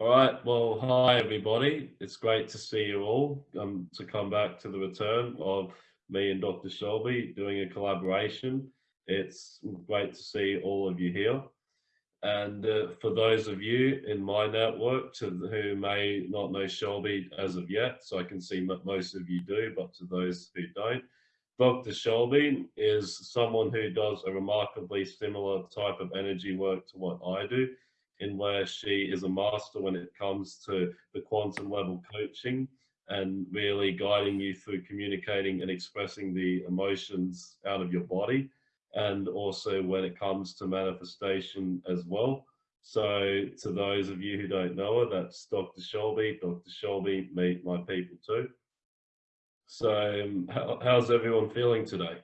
All right. Well, hi everybody. It's great to see you all. Um, to come back to the return of me and Dr. Shelby doing a collaboration. It's great to see all of you here. And uh, for those of you in my network to who may not know Shelby as of yet, so I can see most of you do, but to those who don't, Dr. Shelby is someone who does a remarkably similar type of energy work to what I do in where she is a master when it comes to the quantum level coaching and really guiding you through communicating and expressing the emotions out of your body and also when it comes to manifestation as well. So to those of you who don't know her, that's Dr. Shelby. Dr. Shelby, meet my people too. So how, how's everyone feeling today?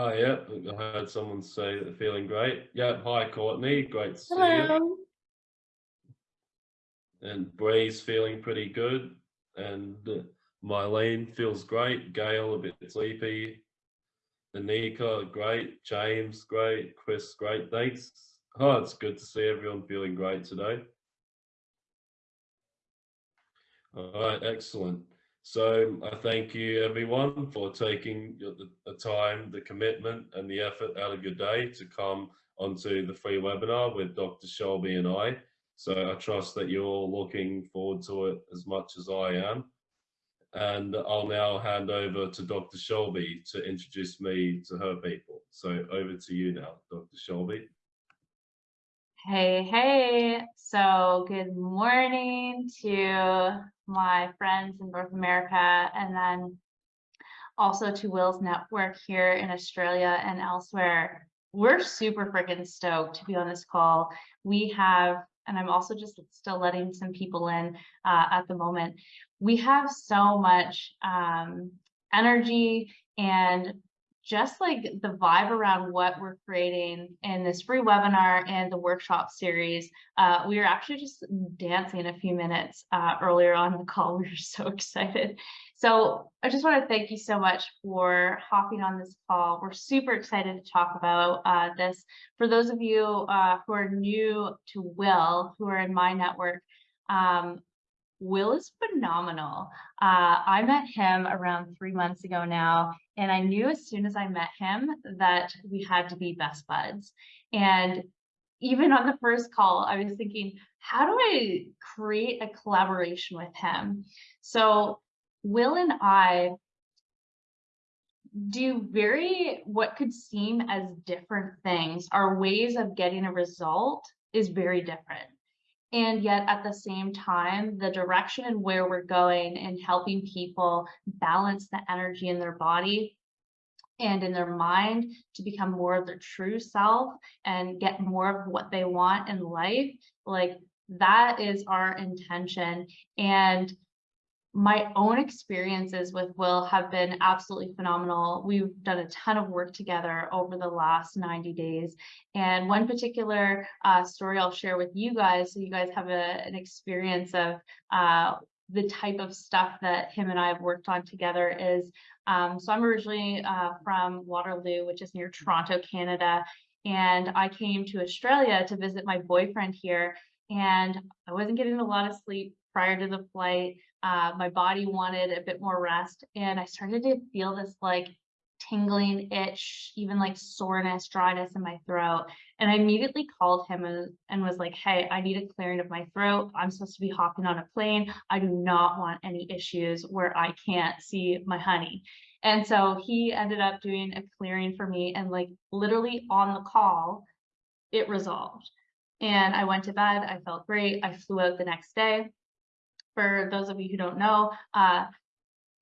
Oh, yeah, I heard someone say that they're feeling great. Yeah, hi, Courtney. Great to see Hello. you. And Bree's feeling pretty good. And uh, Mylene feels great. Gail, a bit sleepy. Anika, great. James, great. Chris, great. Thanks. Oh, it's good to see everyone feeling great today. All right, excellent. So I thank you everyone for taking the, time, the commitment and the effort out of your day to come onto the free webinar with Dr. Shelby and I. So I trust that you're all looking forward to it as much as I am. And I'll now hand over to Dr. Shelby to introduce me to her people. So over to you now, Dr. Shelby. Hey, hey. So good morning to my friends in North America and then also to Will's network here in Australia and elsewhere. We're super freaking stoked to be on this call. We have, and I'm also just still letting some people in uh, at the moment. We have so much um, energy and just like the vibe around what we're creating in this free webinar and the workshop series. Uh, we were actually just dancing a few minutes uh, earlier on the call. We were so excited. So I just want to thank you so much for hopping on this call. We're super excited to talk about uh, this. For those of you uh, who are new to Will, who are in my network, um, Will is phenomenal. Uh, I met him around three months ago now, and I knew as soon as I met him that we had to be best buds. And even on the first call, I was thinking, how do I create a collaboration with him? So Will and I do very what could seem as different things. Our ways of getting a result is very different. And yet at the same time, the direction and where we're going and helping people balance the energy in their body and in their mind to become more of their true self and get more of what they want in life, like that is our intention. And my own experiences with Will have been absolutely phenomenal. We've done a ton of work together over the last 90 days. And one particular uh, story I'll share with you guys, so you guys have a, an experience of uh, the type of stuff that him and I have worked on together is, um, so I'm originally uh, from Waterloo, which is near Toronto, Canada. And I came to Australia to visit my boyfriend here and I wasn't getting a lot of sleep prior to the flight. Uh, my body wanted a bit more rest and I started to feel this like tingling itch, even like soreness, dryness in my throat. And I immediately called him and, and was like, hey, I need a clearing of my throat. I'm supposed to be hopping on a plane. I do not want any issues where I can't see my honey. And so he ended up doing a clearing for me and like literally on the call, it resolved. And I went to bed. I felt great. I flew out the next day for those of you who don't know, uh,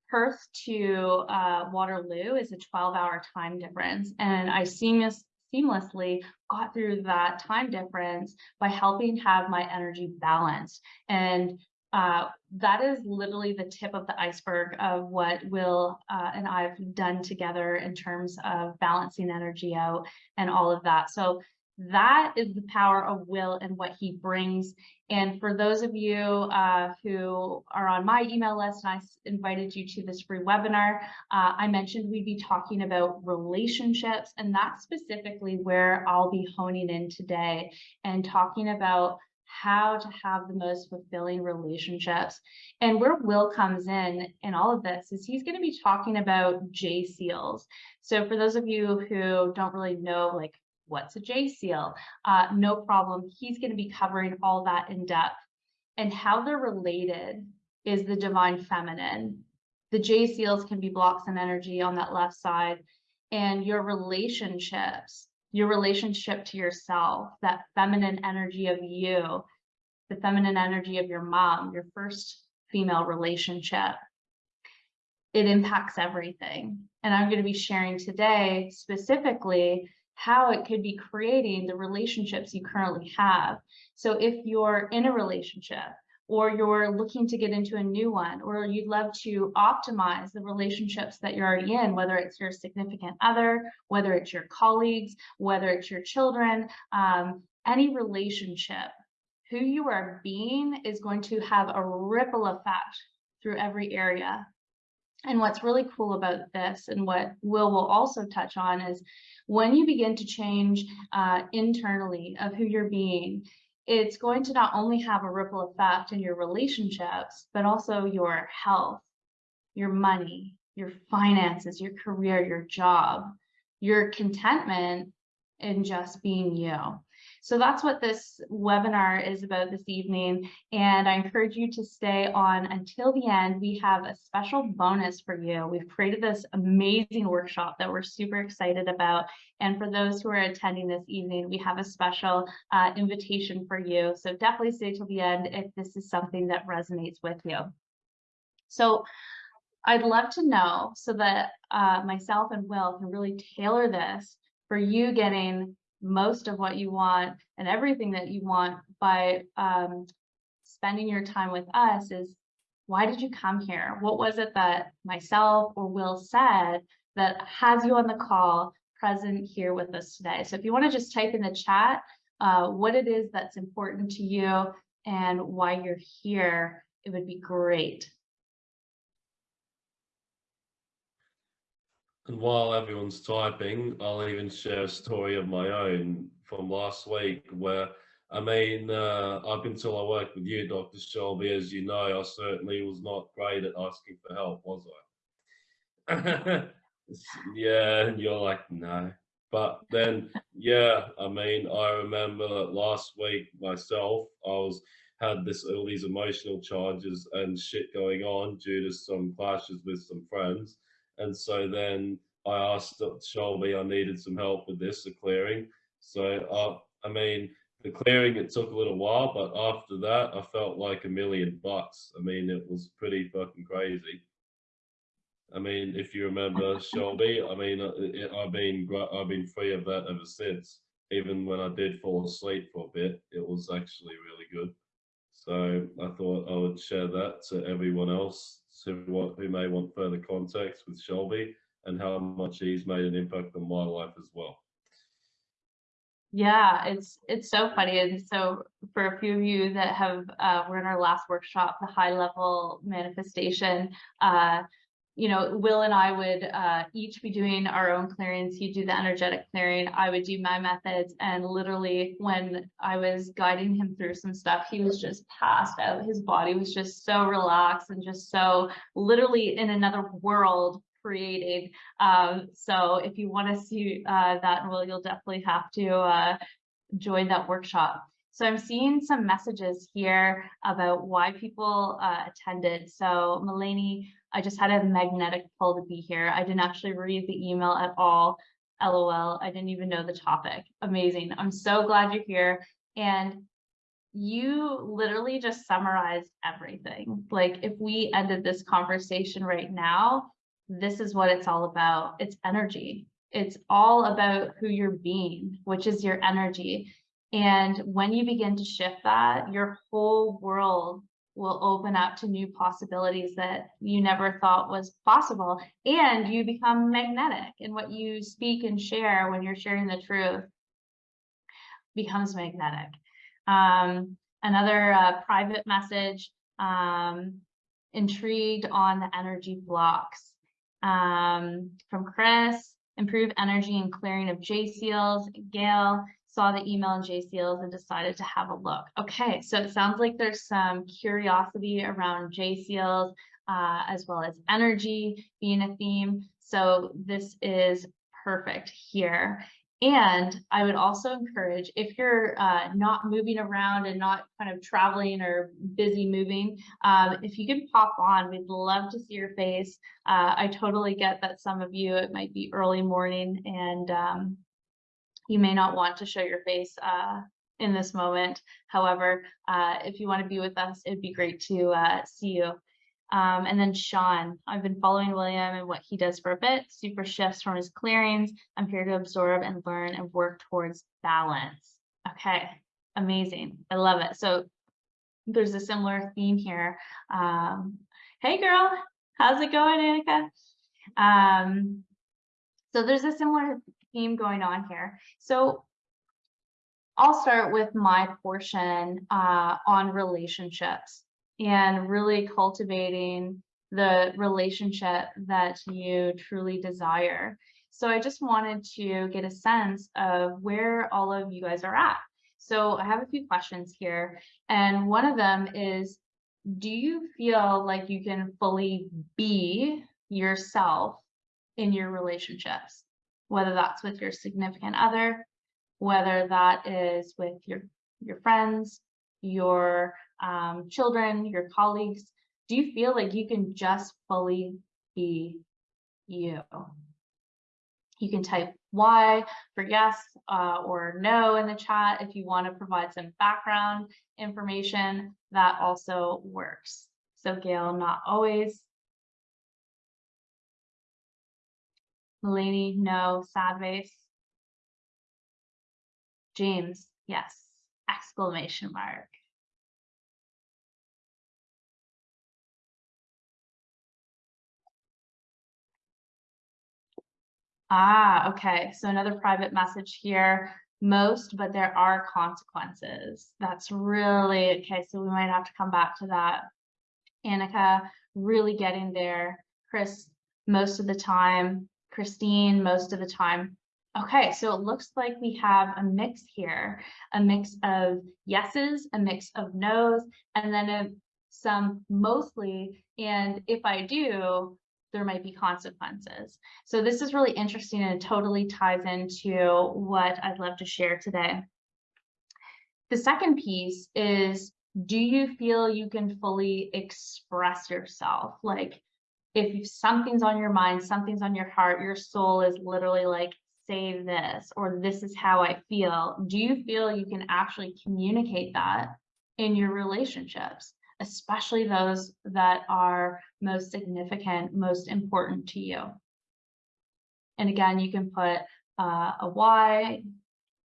Perth to uh, Waterloo is a 12 hour time difference. And I seamless, seamlessly got through that time difference by helping have my energy balanced. And uh, that is literally the tip of the iceberg of what Will uh, and I've done together in terms of balancing energy out and all of that. So That is the power of will and what he brings. And for those of you uh, who are on my email list, and I invited you to this free webinar, uh, I mentioned we'd be talking about relationships, and that's specifically where I'll be honing in today and talking about how to have the most fulfilling relationships. And where Will comes in in all of this is he's going to be talking about J seals. So for those of you who don't really know, like what's a J seal, uh, no problem. He's going to be covering all that in depth and how they're related is the divine feminine. The J seals can be blocks and energy on that left side and your relationships, your relationship to yourself, that feminine energy of you, the feminine energy of your mom, your first female relationship. It impacts everything. And I'm going to be sharing today specifically how it could be creating the relationships you currently have. So if you're in a relationship or you're looking to get into a new one, or you'd love to optimize the relationships that you're already in, whether it's your significant other, whether it's your colleagues, whether it's your children, um, any relationship, who you are being is going to have a ripple effect through every area. And what's really cool about this and what Will will also touch on is when you begin to change uh, internally of who you're being, it's going to not only have a ripple effect in your relationships, but also your health, your money, your finances, your career, your job, your contentment in just being you. So that's what this webinar is about this evening. And I encourage you to stay on until the end. We have a special bonus for you. We've created this amazing workshop that we're super excited about. And for those who are attending this evening, we have a special uh, invitation for you. So definitely stay till the end if this is something that resonates with you. So I'd love to know so that uh, myself and Will can really tailor this for you getting most of what you want and everything that you want by um, spending your time with us is why did you come here? What was it that myself or Will said that has you on the call present here with us today? So if you want to just type in the chat uh, what it is that's important to you and why you're here, it would be great. And while everyone's typing, I'll even share a story of my own from last week where, I mean, uh, up until I worked with you, Dr. Shelby, as you know, I certainly was not great at asking for help, was I? yeah, and you're like, no. But then, yeah, I mean, I remember last week myself, I was had this all these emotional charges and shit going on due to some clashes with some friends and so then I asked Shelby I needed some help with this, the clearing. So, uh, I mean, the clearing, it took a little while, but after that, I felt like a million bucks. I mean, it was pretty fucking crazy. I mean, if you remember Shelby, I mean, uh, it, I've been I've been free of that ever since. Even when I did fall asleep for a bit, it was actually really good. So I thought I would share that to everyone else who, who may want further context with Shelby and how much he's made an impact on my life as well. Yeah, it's it's so funny. And so for a few of you that have uh, were in our last workshop, the high level manifestation, uh, you know, Will and I would uh, each be doing our own clearings. He'd do the energetic clearing. I would do my methods. And literally, when I was guiding him through some stuff, he was just passed out. His body was just so relaxed and just so literally in another world creating. Um, so if you want to see uh, that, Will, you'll definitely have to uh, join that workshop. So I'm seeing some messages here about why people uh, attended. So Mulaney, I just had a magnetic pull to be here. I didn't actually read the email at all. LOL, I didn't even know the topic. Amazing. I'm so glad you're here. And you literally just summarized everything. Like if we ended this conversation right now, this is what it's all about. It's energy. It's all about who you're being, which is your energy. And when you begin to shift that, your whole world will open up to new possibilities that you never thought was possible. And you become magnetic in what you speak and share when you're sharing the truth. becomes magnetic. Um, another uh, private message, um, intrigued on the energy blocks. Um, from Chris, improve energy and clearing of J seals. Gail saw the email in J seals and decided to have a look. Okay, so it sounds like there's some curiosity around J seals uh, as well as energy being a theme. So this is perfect here. And I would also encourage if you're uh, not moving around and not kind of traveling or busy moving, um, if you can pop on, we'd love to see your face. Uh, I totally get that some of you, it might be early morning and um, you may not want to show your face uh, in this moment. However, uh, if you want to be with us, it'd be great to uh, see you. Um, and then Sean, I've been following William and what he does for a bit, super shifts from his clearings. I'm here to absorb and learn and work towards balance. Okay, amazing. I love it. So there's a similar theme here. Um, hey girl, how's it going, Annika? Um, so there's a similar theme going on here. So I'll start with my portion uh, on relationships and really cultivating the relationship that you truly desire. So I just wanted to get a sense of where all of you guys are at. So I have a few questions here, and one of them is, do you feel like you can fully be yourself in your relationships? Whether that's with your significant other, whether that is with your, your friends, your um, children, your colleagues, do you feel like you can just fully be you? You can type Y for yes uh, or no in the chat if you want to provide some background information, that also works. So Gail, not always. Mulaney, no. Sad face. James, yes. Exclamation mark. Ah, okay. So another private message here. Most, but there are consequences. That's really okay. So we might have to come back to that. Annika, really getting there. Chris, most of the time. Christine, most of the time. Okay, so it looks like we have a mix here, a mix of yeses, a mix of nos, and then a, some mostly, and if I do, there might be consequences. So this is really interesting and it totally ties into what I'd love to share today. The second piece is, do you feel you can fully express yourself? Like if something's on your mind, something's on your heart, your soul is literally like, say this, or this is how I feel. Do you feel you can actually communicate that in your relationships? especially those that are most significant, most important to you. And again, you can put uh, a Y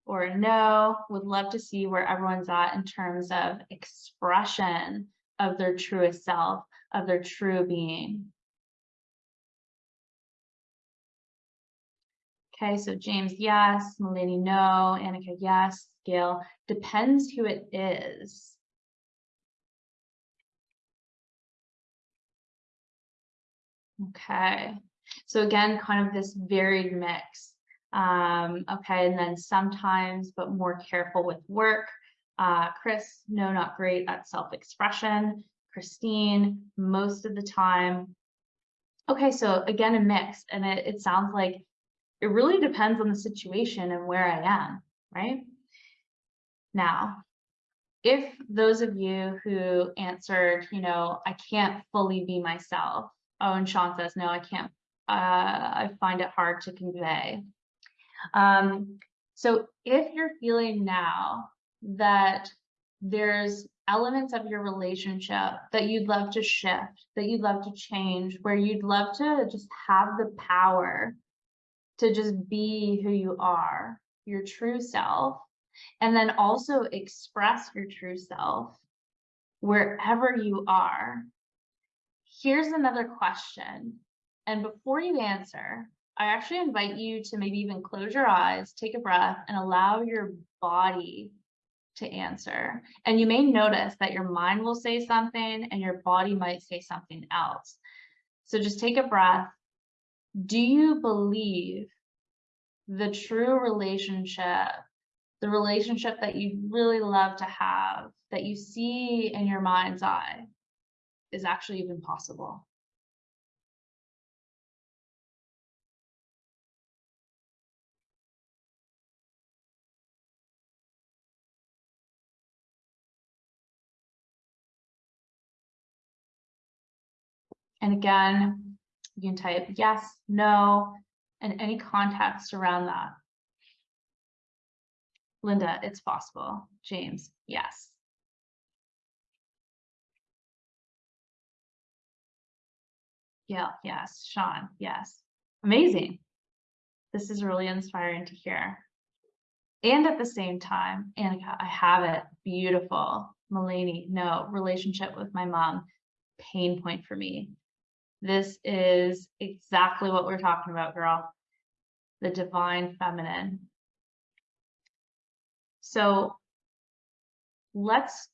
or a no. Would love to see where everyone's at in terms of expression of their truest self, of their true being. Okay, so James, yes. Melanie, no. Annika, yes. Gail, depends who it is. Okay, so again, kind of this varied mix. Um, okay, and then sometimes, but more careful with work. Uh, Chris, no, not great at self-expression. Christine, most of the time. Okay, so again, a mix, and it, it sounds like it really depends on the situation and where I am, right? Now, if those of you who answered, you know, I can't fully be myself, Oh, and Sean says, no, I can't. Uh, I find it hard to convey. Um, so if you're feeling now that there's elements of your relationship that you'd love to shift, that you'd love to change, where you'd love to just have the power to just be who you are, your true self, and then also express your true self wherever you are Here's another question. And before you answer, I actually invite you to maybe even close your eyes, take a breath, and allow your body to answer. And you may notice that your mind will say something and your body might say something else. So just take a breath. Do you believe the true relationship, the relationship that you really love to have, that you see in your mind's eye, is actually even possible? And again, you can type yes, no, and any context around that. Linda, it's possible. James, yes. Yeah, yes. Sean, yes. Amazing. This is really inspiring to hear. And at the same time, Annika, I have it. Beautiful. Mulaney, no. Relationship with my mom, pain point for me. This is exactly what we're talking about, girl. The divine feminine. So let's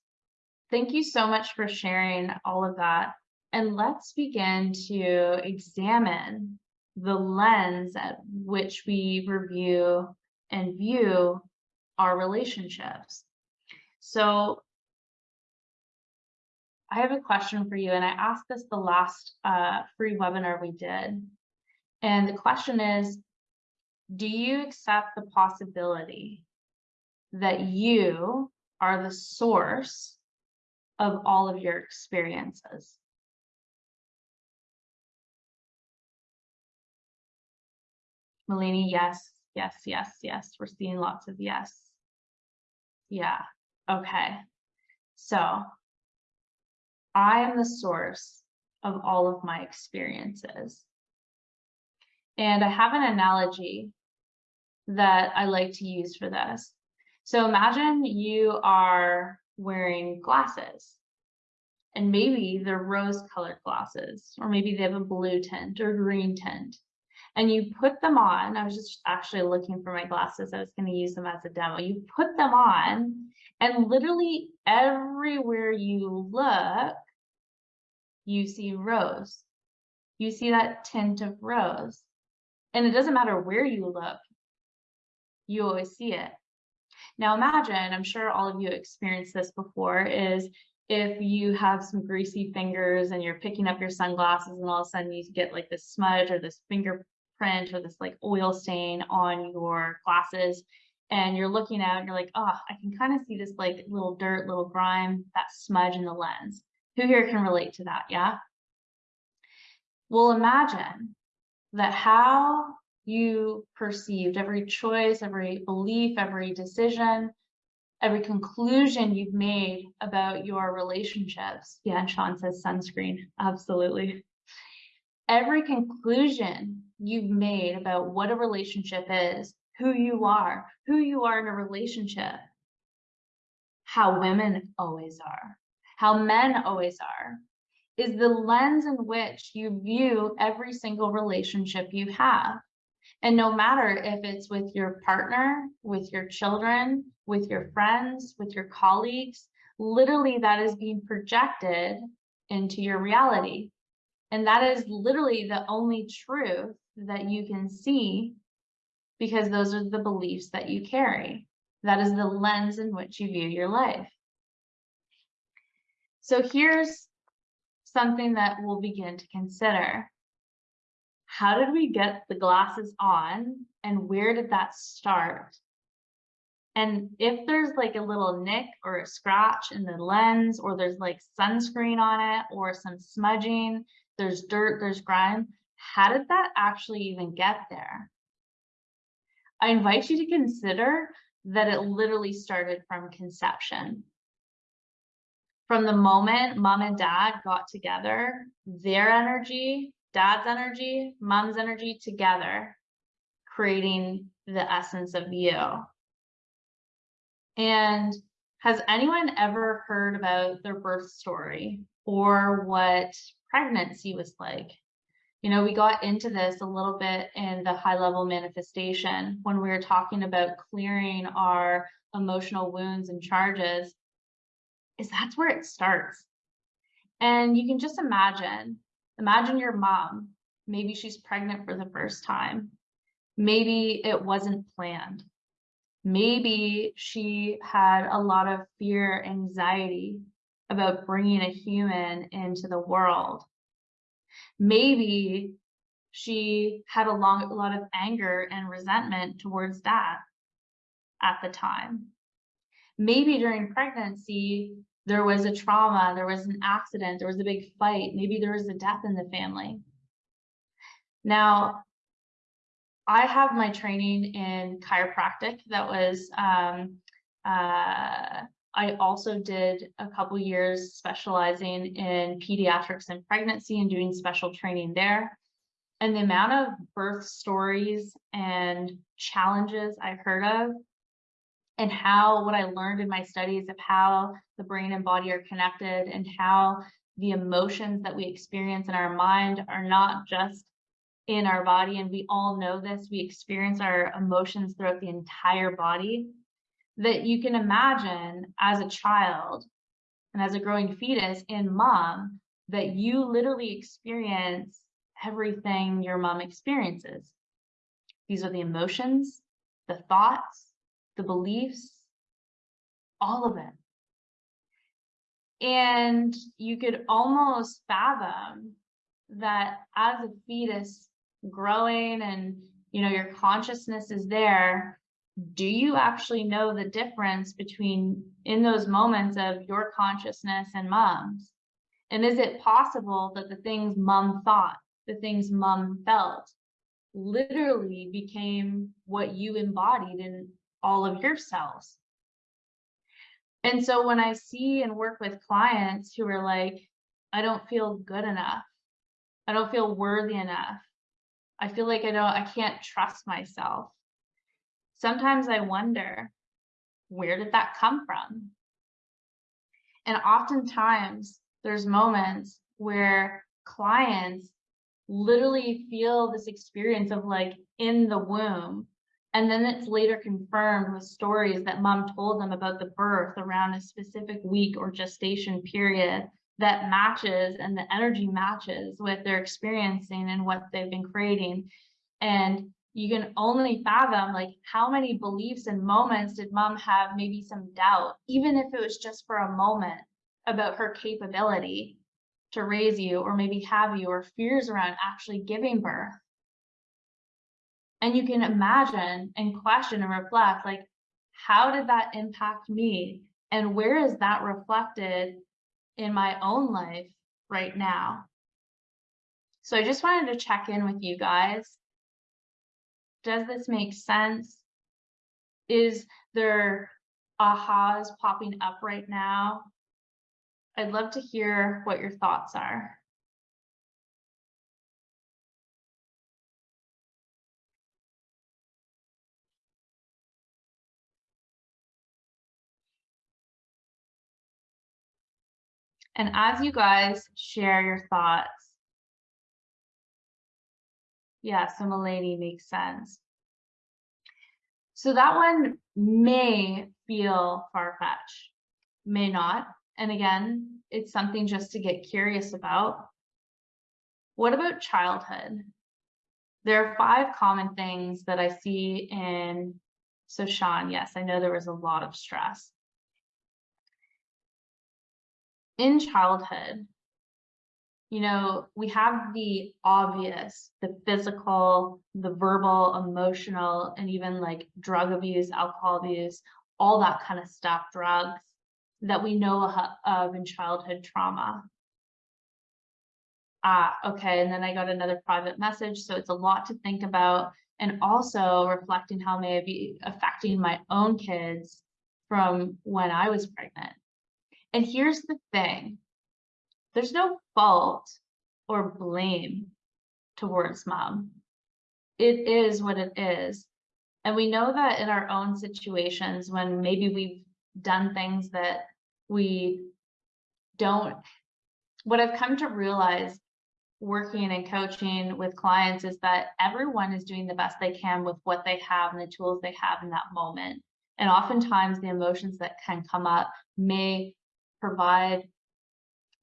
thank you so much for sharing all of that. And let's begin to examine the lens at which we review and view our relationships. So I have a question for you, and I asked this the last uh, free webinar we did. And the question is, do you accept the possibility that you are the source of all of your experiences? Melanie, yes, yes, yes, yes. We're seeing lots of yes. Yeah, okay. So I am the source of all of my experiences. And I have an analogy that I like to use for this. So imagine you are wearing glasses and maybe they're rose colored glasses, or maybe they have a blue tint or green tint. And you put them on. I was just actually looking for my glasses. I was going to use them as a demo. You put them on, and literally everywhere you look, you see rose. You see that tint of rose. And it doesn't matter where you look, you always see it. Now imagine, I'm sure all of you experienced this before, is if you have some greasy fingers and you're picking up your sunglasses and all of a sudden you get like this smudge or this fingerprint or this like oil stain on your glasses and you're looking out and you're like, oh, I can kind of see this like little dirt, little grime, that smudge in the lens. Who here can relate to that? Yeah. Well, imagine that how you perceived every choice, every belief, every decision, every conclusion you've made about your relationships. Yeah, and Sean says sunscreen. Absolutely. Every conclusion you've made about what a relationship is, who you are, who you are in a relationship, how women always are, how men always are, is the lens in which you view every single relationship you have. And no matter if it's with your partner, with your children, with your friends, with your colleagues, literally that is being projected into your reality. And that is literally the only truth that you can see because those are the beliefs that you carry. That is the lens in which you view your life. So here's something that we'll begin to consider. How did we get the glasses on and where did that start? And if there's like a little nick or a scratch in the lens, or there's like sunscreen on it, or some smudging, there's dirt, there's grime, how did that actually even get there? I invite you to consider that it literally started from conception from the moment mom and dad got together, their energy, dad's energy, mom's energy together, creating the essence of you. And has anyone ever heard about their birth story or what pregnancy was like? You know, we got into this a little bit in the high level manifestation when we were talking about clearing our emotional wounds and charges, is that's where it starts. And you can just imagine, imagine your mom, maybe she's pregnant for the first time. Maybe it wasn't planned. Maybe she had a lot of fear, anxiety about bringing a human into the world. Maybe she had a long, a lot of anger and resentment towards that at the time. Maybe during pregnancy, there was a trauma, there was an accident, there was a big fight, maybe there was a death in the family. Now, I have my training in chiropractic that was um, uh, I also did a couple years specializing in pediatrics and pregnancy and doing special training there. And the amount of birth stories and challenges I've heard of and how what I learned in my studies of how the brain and body are connected and how the emotions that we experience in our mind are not just in our body. And we all know this, we experience our emotions throughout the entire body that you can imagine as a child and as a growing fetus in mom that you literally experience everything your mom experiences. These are the emotions, the thoughts, the beliefs, all of it. And you could almost fathom that as a fetus growing and you know your consciousness is there do you actually know the difference between in those moments of your consciousness and mom's and is it possible that the things mom thought the things mom felt literally became what you embodied in all of your cells and so when i see and work with clients who are like i don't feel good enough i don't feel worthy enough I feel like I don't, I can't trust myself. Sometimes I wonder, where did that come from? And oftentimes there's moments where clients literally feel this experience of like in the womb. And then it's later confirmed with stories that mom told them about the birth around a specific week or gestation period that matches and the energy matches with their experiencing and what they've been creating. And you can only fathom like how many beliefs and moments did mom have maybe some doubt, even if it was just for a moment about her capability to raise you or maybe have you or fears around actually giving birth. And you can imagine and question and reflect like, how did that impact me? And where is that reflected in my own life right now. So I just wanted to check in with you guys. Does this make sense? Is there ahas popping up right now? I'd love to hear what your thoughts are. And as you guys share your thoughts, yeah, so Milady makes sense. So that one may feel far-fetched, may not. And again, it's something just to get curious about. What about childhood? There are five common things that I see in, so Sean, yes, I know there was a lot of stress in childhood, you know, we have the obvious, the physical, the verbal, emotional, and even like drug abuse, alcohol abuse, all that kind of stuff, drugs that we know of in childhood trauma. Ah, okay, and then I got another private message, so it's a lot to think about, and also reflecting how may it be affecting my own kids from when I was pregnant. And here's the thing there's no fault or blame towards mom. It is what it is. And we know that in our own situations when maybe we've done things that we don't, what I've come to realize working and coaching with clients is that everyone is doing the best they can with what they have and the tools they have in that moment. And oftentimes the emotions that can come up may provide,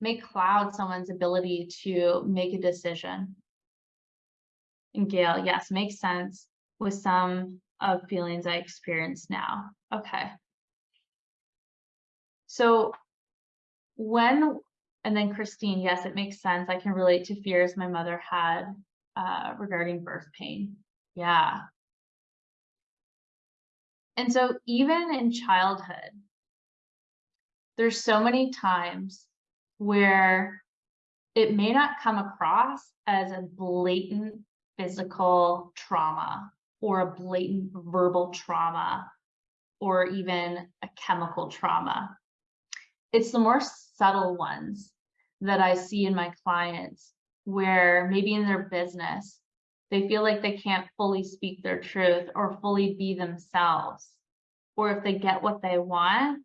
may cloud someone's ability to make a decision. And Gail, yes, makes sense with some of feelings I experience now. Okay. So when, and then Christine, yes, it makes sense. I can relate to fears my mother had uh, regarding birth pain. Yeah. And so even in childhood, there's so many times where it may not come across as a blatant physical trauma or a blatant verbal trauma or even a chemical trauma. It's the more subtle ones that I see in my clients where maybe in their business, they feel like they can't fully speak their truth or fully be themselves. Or if they get what they want,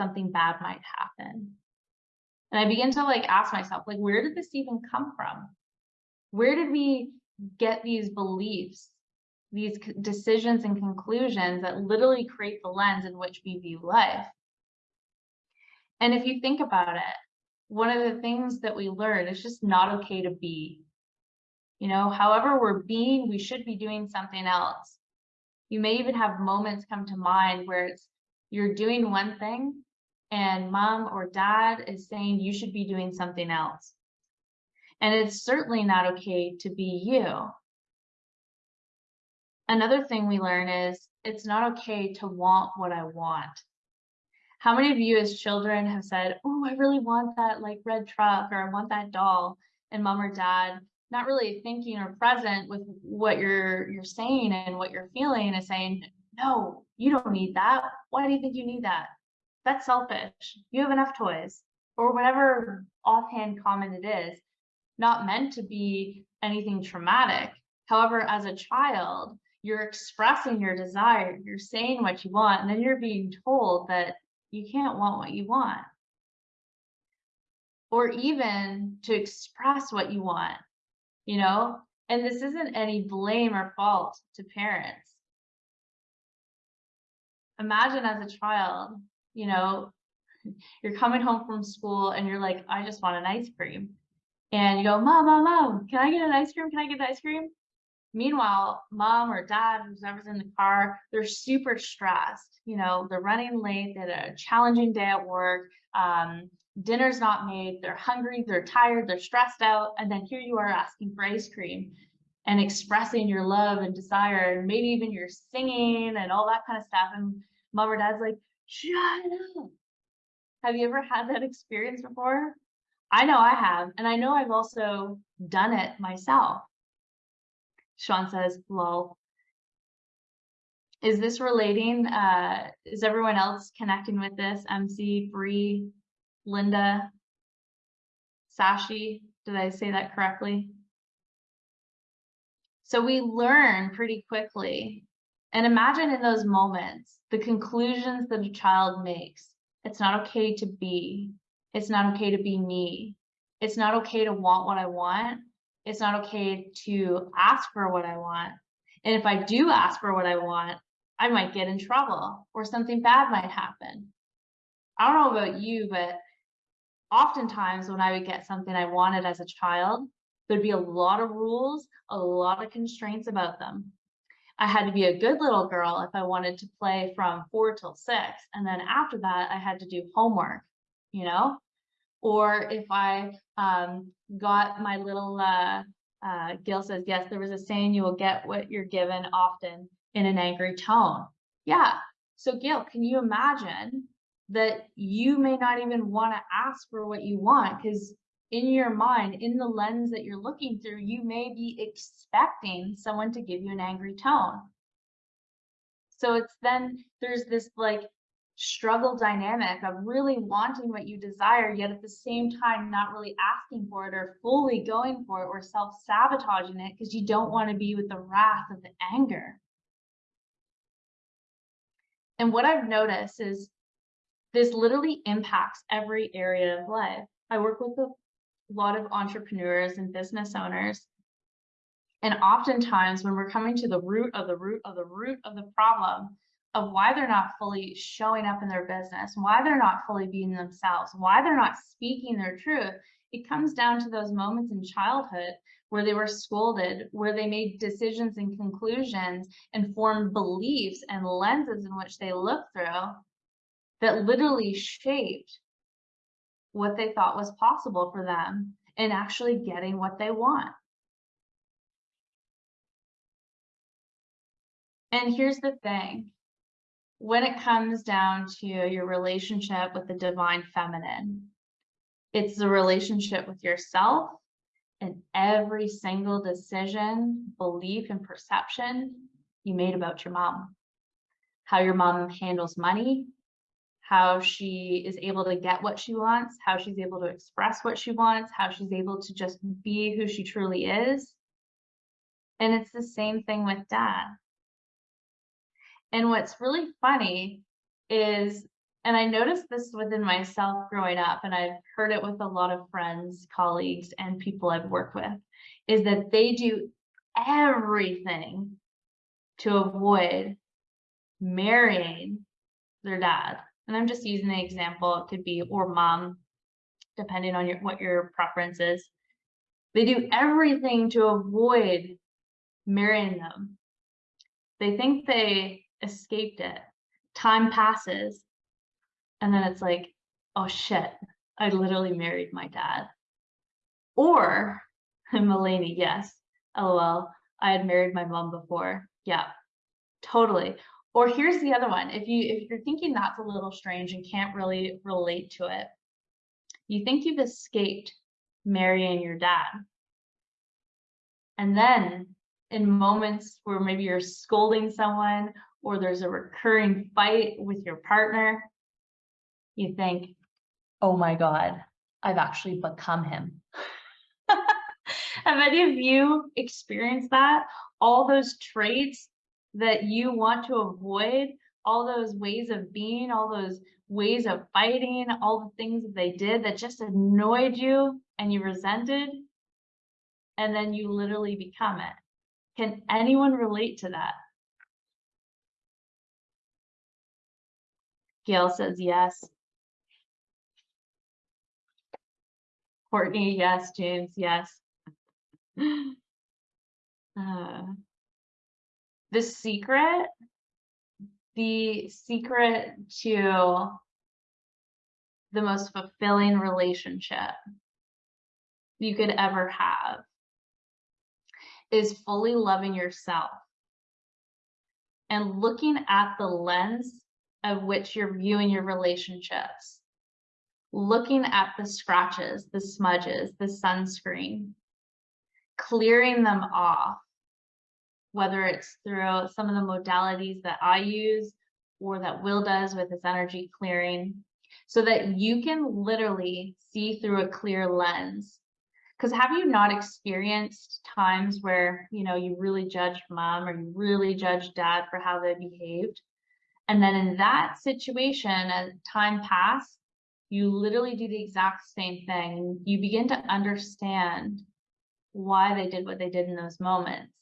something bad might happen. And I begin to like ask myself, like, where did this even come from? Where did we get these beliefs, these decisions and conclusions that literally create the lens in which we view life? And if you think about it, one of the things that we learn is just not okay to be. You know, however we're being, we should be doing something else. You may even have moments come to mind where it's you're doing one thing and mom or dad is saying you should be doing something else. And it's certainly not okay to be you. Another thing we learn is it's not okay to want what I want. How many of you as children have said, oh, I really want that like red truck or I want that doll and mom or dad not really thinking or present with what you're you're saying and what you're feeling is saying, no, you don't need that. Why do you think you need that? That's selfish. You have enough toys or whatever offhand comment it is, not meant to be anything traumatic. However, as a child, you're expressing your desire, you're saying what you want, and then you're being told that you can't want what you want. Or even to express what you want, you know? And this isn't any blame or fault to parents. Imagine as a child, you know, you're coming home from school and you're like, I just want an ice cream. And you go, Mom, Mom, Mom, can I get an ice cream? Can I get an ice cream? Meanwhile, mom or dad, whoever's in the car, they're super stressed. You know, they're running late, they had a challenging day at work, um, dinner's not made, they're hungry, they're tired, they're stressed out. And then here you are asking for ice cream and expressing your love and desire, and maybe even you're singing and all that kind of stuff. And mom or dad's like, shut up. Have you ever had that experience before? I know I have, and I know I've also done it myself. Sean says, lol. Is this relating? Uh, is everyone else connecting with this? MC, Bree, Linda, Sashi, did I say that correctly? So we learn pretty quickly. And imagine in those moments, the conclusions that a child makes. It's not okay to be. It's not okay to be me. It's not okay to want what I want it's not okay to ask for what I want. And if I do ask for what I want, I might get in trouble or something bad might happen. I don't know about you, but oftentimes when I would get something I wanted as a child, there'd be a lot of rules, a lot of constraints about them. I had to be a good little girl if I wanted to play from four till six. And then after that, I had to do homework, you know? Or if I um, got my little, uh, uh, Gil says, yes, there was a saying, you will get what you're given often in an angry tone. Yeah. So Gil, can you imagine that you may not even want to ask for what you want because in your mind, in the lens that you're looking through, you may be expecting someone to give you an angry tone. So it's then there's this like struggle dynamic of really wanting what you desire, yet at the same time not really asking for it or fully going for it or self-sabotaging it because you don't want to be with the wrath of the anger. And what I've noticed is this literally impacts every area of life. I work with a lot of entrepreneurs and business owners. And oftentimes when we're coming to the root of the root of the root of the problem of why they're not fully showing up in their business, why they're not fully being themselves, why they're not speaking their truth, it comes down to those moments in childhood where they were scolded, where they made decisions and conclusions and formed beliefs and lenses in which they look through that literally shaped what they thought was possible for them in actually getting what they want. And here's the thing when it comes down to your relationship with the divine feminine, it's the relationship with yourself and every single decision, belief, and perception you made about your mom. How your mom handles money, how she is able to get what she wants, how she's able to express what she wants, how she's able to just be who she truly is. And it's the same thing with dad. And what's really funny is, and I noticed this within myself growing up, and I've heard it with a lot of friends, colleagues, and people I've worked with, is that they do everything to avoid marrying their dad. And I'm just using the example, it could be or mom, depending on your what your preference is. They do everything to avoid marrying them. They think they escaped it. Time passes. And then it's like, oh shit, I literally married my dad. Or, Mulaney, yes, lol, I had married my mom before. Yeah, totally. Or here's the other one. If you if you're thinking that's a little strange and can't really relate to it, you think you've escaped marrying your dad. And then in moments where maybe you're scolding someone or there's a recurring fight with your partner, you think, oh my God, I've actually become him. Have any of you experienced that? All those traits that you want to avoid, all those ways of being, all those ways of fighting, all the things that they did that just annoyed you and you resented, and then you literally become it. Can anyone relate to that? Gail says yes. Courtney, yes. James, yes. Uh, the secret, the secret to the most fulfilling relationship you could ever have is fully loving yourself and looking at the lens of which you're viewing your relationships. Looking at the scratches, the smudges, the sunscreen, clearing them off, whether it's through some of the modalities that I use or that Will does with his energy clearing, so that you can literally see through a clear lens. Because have you not experienced times where, you know, you really judged mom or you really judged dad for how they behaved? And then in that situation, as time passed, you literally do the exact same thing. You begin to understand why they did what they did in those moments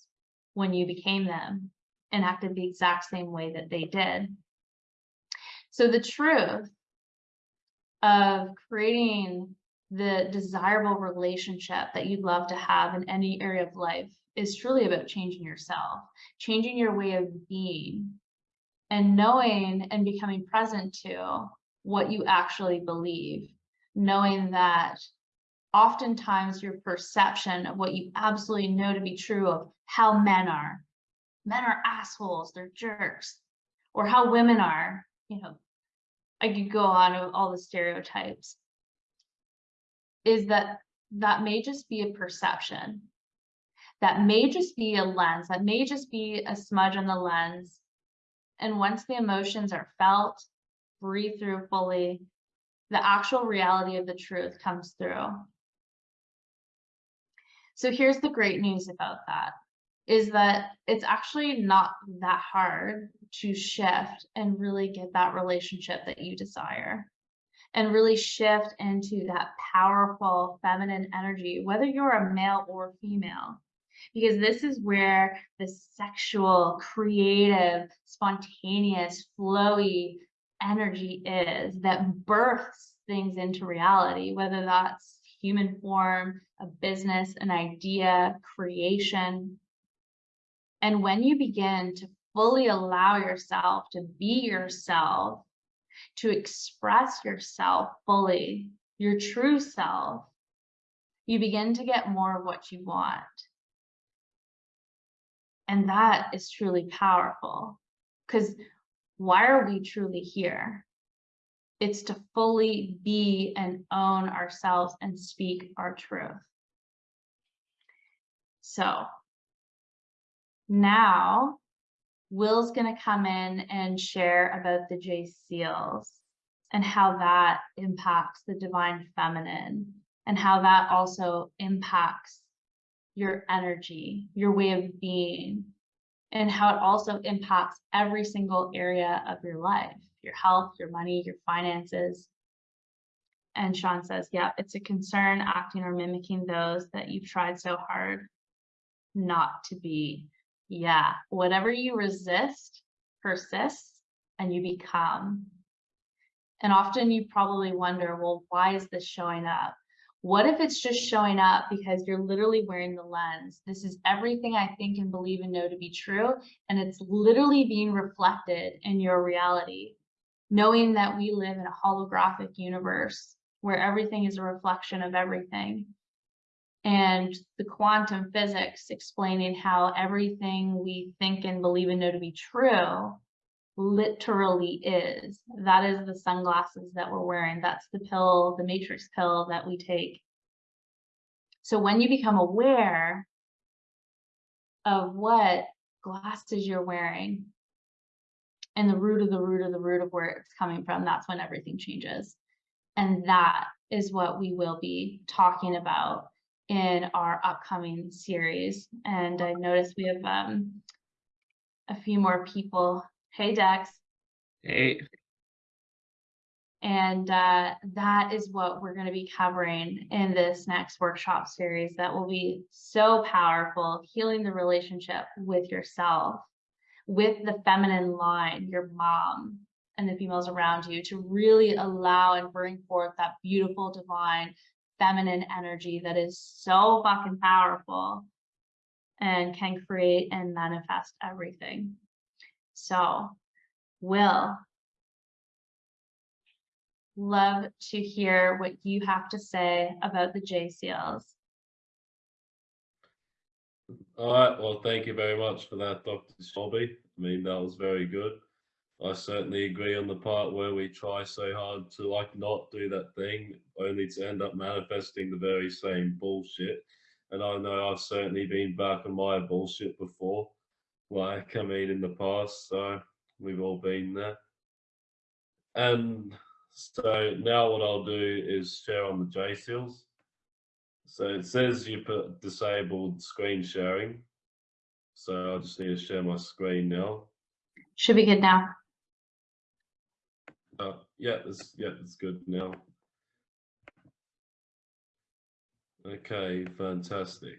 when you became them and acted the exact same way that they did. So the truth of creating the desirable relationship that you'd love to have in any area of life is truly about changing yourself, changing your way of being, and knowing and becoming present to what you actually believe, knowing that oftentimes your perception of what you absolutely know to be true of how men are, men are assholes, they're jerks, or how women are, you know, I could go on with all the stereotypes, is that that may just be a perception. That may just be a lens, that may just be a smudge on the lens. And once the emotions are felt, breathe through fully, the actual reality of the truth comes through. So here's the great news about that is that it's actually not that hard to shift and really get that relationship that you desire. and really shift into that powerful feminine energy, whether you're a male or female. Because this is where the sexual, creative, spontaneous, flowy energy is that births things into reality, whether that's human form, a business, an idea, creation. And when you begin to fully allow yourself to be yourself, to express yourself fully, your true self, you begin to get more of what you want. And that is truly powerful because why are we truly here? It's to fully be and own ourselves and speak our truth. So now Will's going to come in and share about the J seals and how that impacts the divine feminine and how that also impacts your energy, your way of being, and how it also impacts every single area of your life, your health, your money, your finances. And Sean says, yeah, it's a concern acting or mimicking those that you've tried so hard not to be. Yeah, whatever you resist persists and you become. And often you probably wonder, well, why is this showing up? What if it's just showing up because you're literally wearing the lens? This is everything I think and believe and know to be true. And it's literally being reflected in your reality, knowing that we live in a holographic universe where everything is a reflection of everything and the quantum physics explaining how everything we think and believe and know to be true literally is. That is the sunglasses that we're wearing. That's the pill, the matrix pill that we take. So when you become aware of what glasses you're wearing and the root of the root of the root of where it's coming from, that's when everything changes. And that is what we will be talking about in our upcoming series. And I noticed we have um, a few more people. Hey, Dex. Hey, And uh, that is what we're going to be covering in this next workshop series that will be so powerful, healing the relationship with yourself, with the feminine line, your mom, and the females around you to really allow and bring forth that beautiful divine feminine energy that is so fucking powerful and can create and manifest everything. So, Will, love to hear what you have to say about the J seals. All right. Well, thank you very much for that, Dr. Shelby. I mean, that was very good. I certainly agree on the part where we try so hard to like not do that thing, only to end up manifesting the very same bullshit. And I know I've certainly been back on my bullshit before, like I mean in the past. So we've all been there. And so now what I'll do is share on the J seals. So it says you put disabled screen sharing. So I just need to share my screen now. Should be good now. Uh, yeah, that's yeah, that's good now. Okay, fantastic.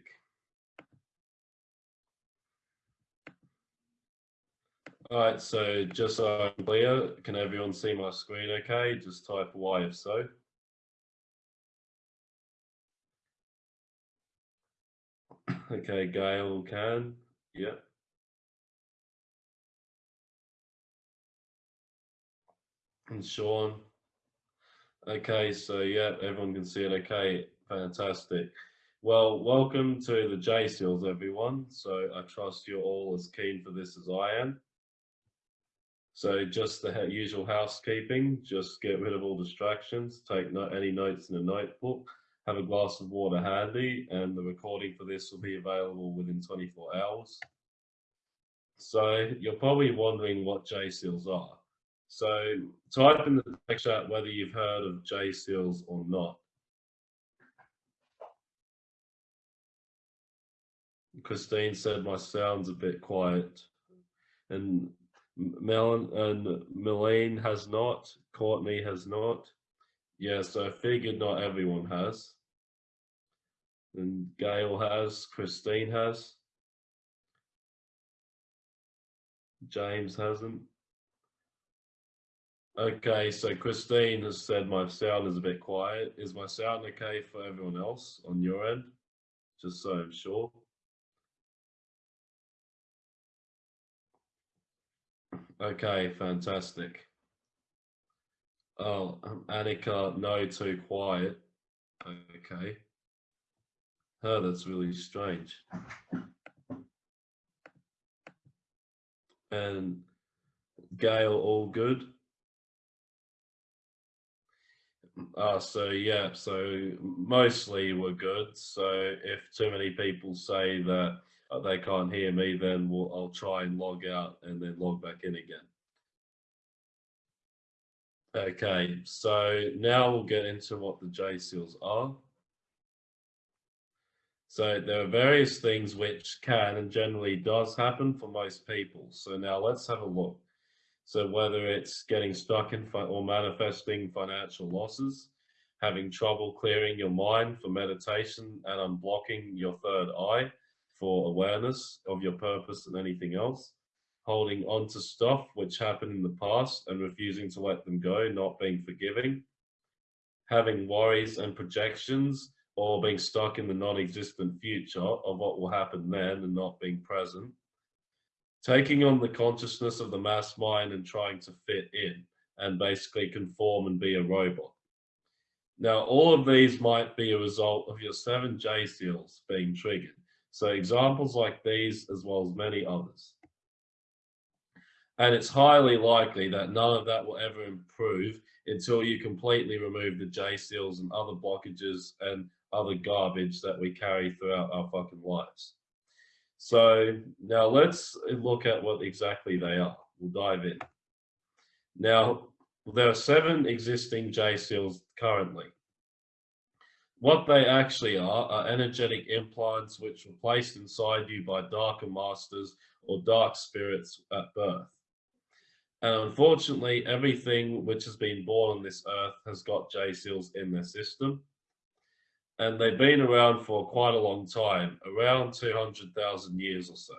All right, so just so I'm clear, can everyone see my screen okay? Just type Y if so. Okay, Gail can, yeah. And Sean. Okay, so yeah, everyone can see it. Okay, fantastic. Well, welcome to the J Seals, everyone. So I trust you're all as keen for this as I am. So just the usual housekeeping, just get rid of all distractions, take no- any notes in a notebook, have a glass of water handy, and the recording for this will be available within 24 hours. So you're probably wondering what J Seals are. So type in the text chat whether you've heard of J Seals or not. Christine said my sound's a bit quiet. And M- Mel and Melanie has not, Courtney has not. Yeah, so I figured not everyone has. And Gail has, Christine has. James hasn't. Okay, so Christine has said my sound is a bit quiet. Is my sound okay for everyone else on your end? Just so I'm sure. Okay, fantastic. Oh, um, Annika, no, too quiet. Okay. Oh, that's really strange. And Gail, all good? Uh, so yeah, so mostly we're good. So if too many people say that uh, they can't hear me, then we'll, I'll try and log out and then log back in again. Okay, so now we'll get into what the J seals are. So there are various things which can and generally does happen for most people. So now let's have a look. So whether it's getting stuck in or manifesting financial losses, having trouble clearing your mind for meditation and unblocking your third eye for awareness of your purpose and anything else, holding on to stuff which happened in the past and refusing to let them go, not being forgiving, having worries and projections or being stuck in the non-existent future of what will happen then and not being present, taking on the consciousness of the mass mind and trying to fit in and basically conform and be a robot. Now, all of these might be a result of your seven J seals being triggered. So examples like these, as well as many others. And it's highly likely that none of that will ever improve until you completely remove the J seals and other blockages and other garbage that we carry throughout our fucking lives. So now let's look at what exactly they are. We'll dive in. Now, there are seven existing J seals currently. What they actually are are energetic implants which were placed inside you by darker masters or dark spirits at birth. And unfortunately, everything which has been born on this earth has got J seals in their system and they've been around for quite a long time, around 200,000 years or so.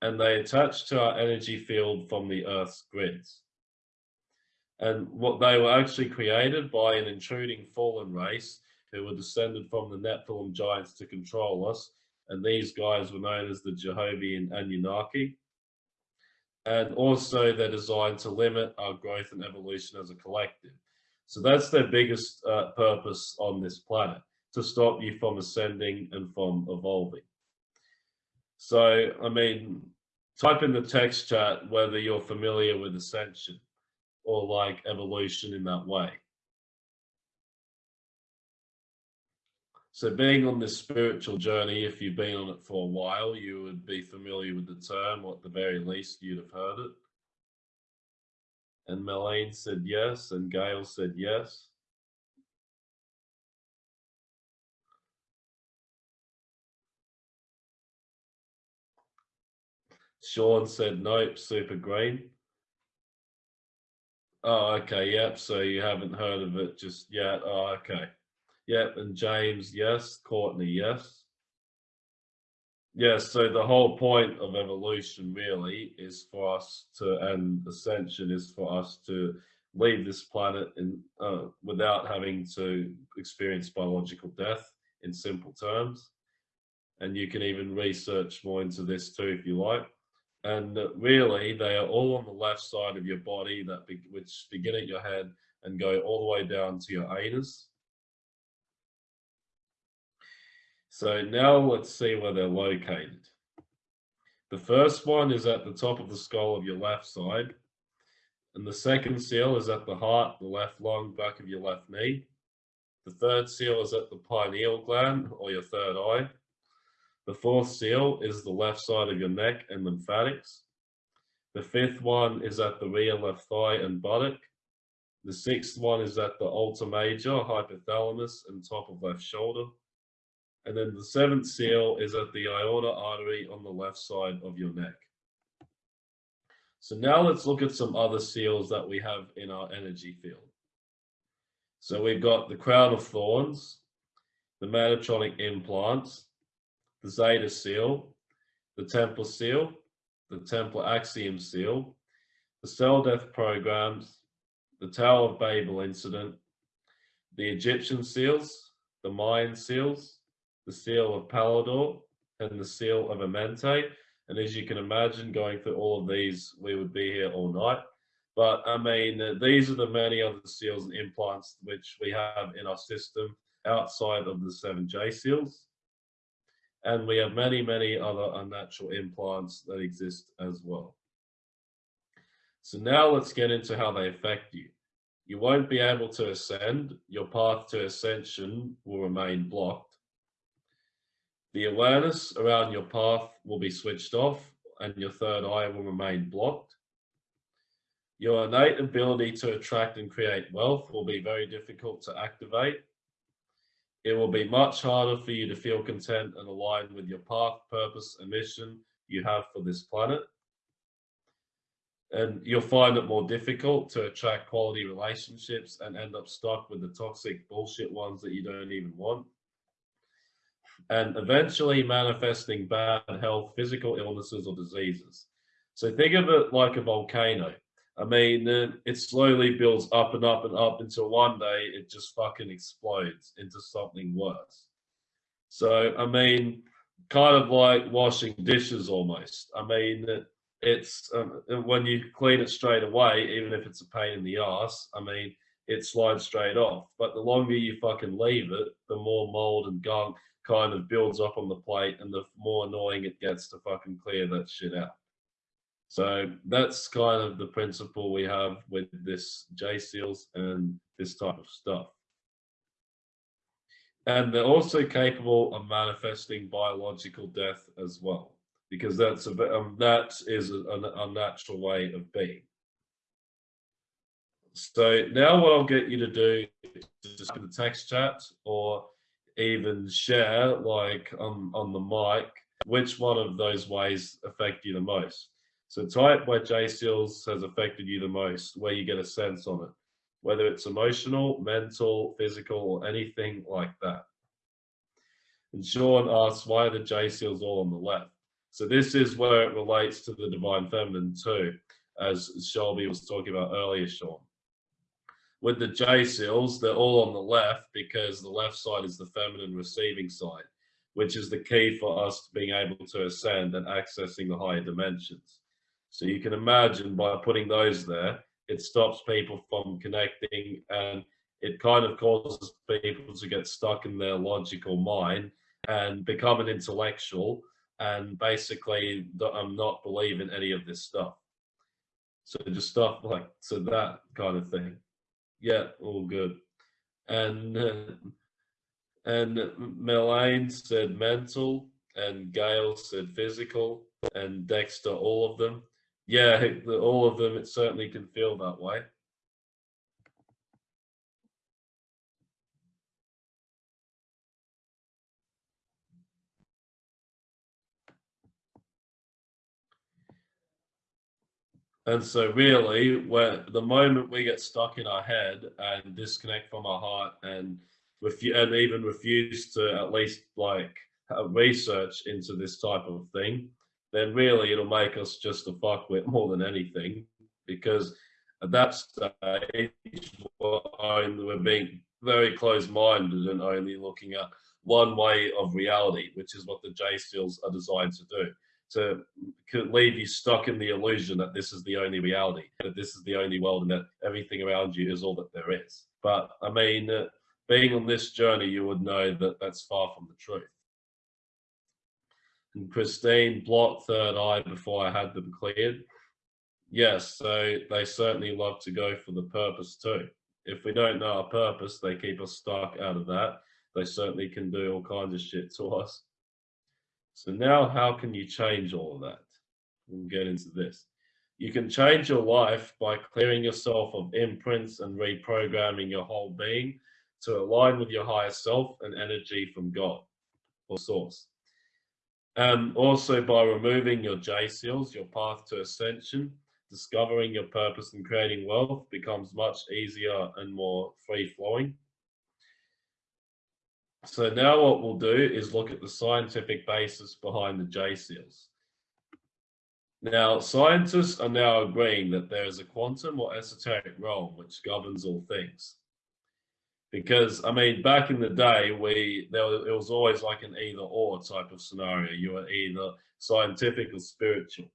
And they attach to our energy field from the Earth's grids. And what they were actually created by an intruding fallen race who were descended from the Nephilim giants to control us. And these guys were known as the Jehovian Anunnaki. And also they're designed to limit our growth and evolution as a collective. So that's their biggest uh, purpose on this planet to stop you from ascending and from evolving. So, I mean, type in the text chat whether you're familiar with ascension or like evolution in that way. So being on this spiritual journey, if you've been on it for a while, you would be familiar with the term, or at the very least, you'd have heard it. And Melaine said yes, and Gail said yes. Sean said nope, super green. Oh, okay, yep. So you haven't heard of it just yet. Oh, okay. Yep, and James, yes. Courtney, yes. Yes, so the whole point of evolution really is for us to, and ascension is for us to leave this planet in, uh, without having to experience biological death in simple terms. And you can even research more into this too if you like and really they are all on the left side of your body that be, which begin at your head and go all the way down to your anus. So now let's see where they're located. The first one is at the top of the skull of your left side. And the second seal is at the heart, the left lung, back of your left knee. The third seal is at the pineal gland or your third eye. The fourth seal is the left side of your neck and lymphatics. The fifth one is at the rear left thigh and buttock. The sixth one is at the ultra major hypothalamus and top of left shoulder. And then the seventh seal is at the aorta artery on the left side of your neck. So now let's look at some other seals that we have in our energy field. So we've got the crown of thorns, the Metatronic implants, the Zeta seal, the Templar seal, the Templar Axiom seal, the cell death programs, the Tower of Babel incident, the Egyptian seals, the Mayan seals, the seal of Palaidor, and the seal of Amenti. And as you can imagine, going through all of these, we would be here all night. But I mean, these are the many other seals and implants which we have in our system outside of the 7J seals. And we have many, many other unnatural implants that exist as well. So now let's get into how they affect you. You won't be able to ascend. Your path to ascension will remain blocked. The awareness around your path will be switched off and your third eye will remain blocked. Your innate ability to attract and create wealth will be very difficult to activate. It will be much harder for you to feel content and aligned with your path, purpose, and mission you have for this planet. And you'll find it more difficult to attract quality relationships and end up stuck with the toxic bullshit ones that you don't even want. And eventually manifesting bad health, physical illnesses, or diseases. So think of it like a volcano I mean, it slowly builds up and up and up until one day it just fucking explodes into something worse. So, I mean, kind of like washing dishes almost. I mean, it's um, when you clean it straight away, even if it's a pain in the ass, I mean, it slides straight off. But the longer you fucking leave it, the more mold and gunk kind of builds up on the plate and the more annoying it gets to fucking clear that shit out. So that's kind of the principle we have with this J seals and this type of stuff. And they're also capable of manifesting biological death as well, because that's a um, that is a, a, a natural way of being. So now what I'll get you to do is just in the text chat or even share like on, on the mic, which one of those ways affect you the most. So type where J-Seals has affected you the most, where you get a sense on it, whether it's emotional, mental, physical, or anything like that. And Sean asks, why are the J-Seals all on the left? So this is where it relates to the Divine Feminine too, as Shelby was talking about earlier, Sean. With the J-Seals, they're all on the left because the left side is the feminine receiving side, which is the key for us being able to ascend and accessing the higher dimensions. So you can imagine by putting those there, it stops people from connecting and it kind of causes people to get stuck in their logical mind and become an intellectual and basically I'm not believing any of this stuff. So just stuff like, so that kind of thing. Yeah, all good. And, uh, and Melaine said mental and Gail said physical and Dexter, all of them yeah, all of them, it certainly can feel that way. And so really, where the moment we get stuck in our head and disconnect from our heart and and even refuse to at least like research into this type of thing, then really it'll make us just a fuckwit more than anything because at that stage we're being very close-minded and only looking at one way of reality, which is what the J seals are designed to do. To leave you stuck in the illusion that this is the only reality, that this is the only world, and that everything around you is all that there is. But I mean, uh, being on this journey, you would know that that's far from the truth and Christine blocked third eye before I had them cleared. Yes, so they certainly love to go for the purpose too. If we don't know our purpose, they keep us stuck out of that. They certainly can do all kinds of shit to us. So now how can you change all of that? We'll get into this. You can change your life by clearing yourself of imprints and reprogramming your whole being to align with your higher self and energy from God or source. And also by removing your J seals, your path to ascension, discovering your purpose and creating wealth becomes much easier and more free flowing. So now what we'll do is look at the scientific basis behind the J seals. Now, scientists are now agreeing that there is a quantum or esoteric realm which governs all things. Because I mean, back in the day, we there was, it was always like an either or type of scenario. You were either scientific or spiritual.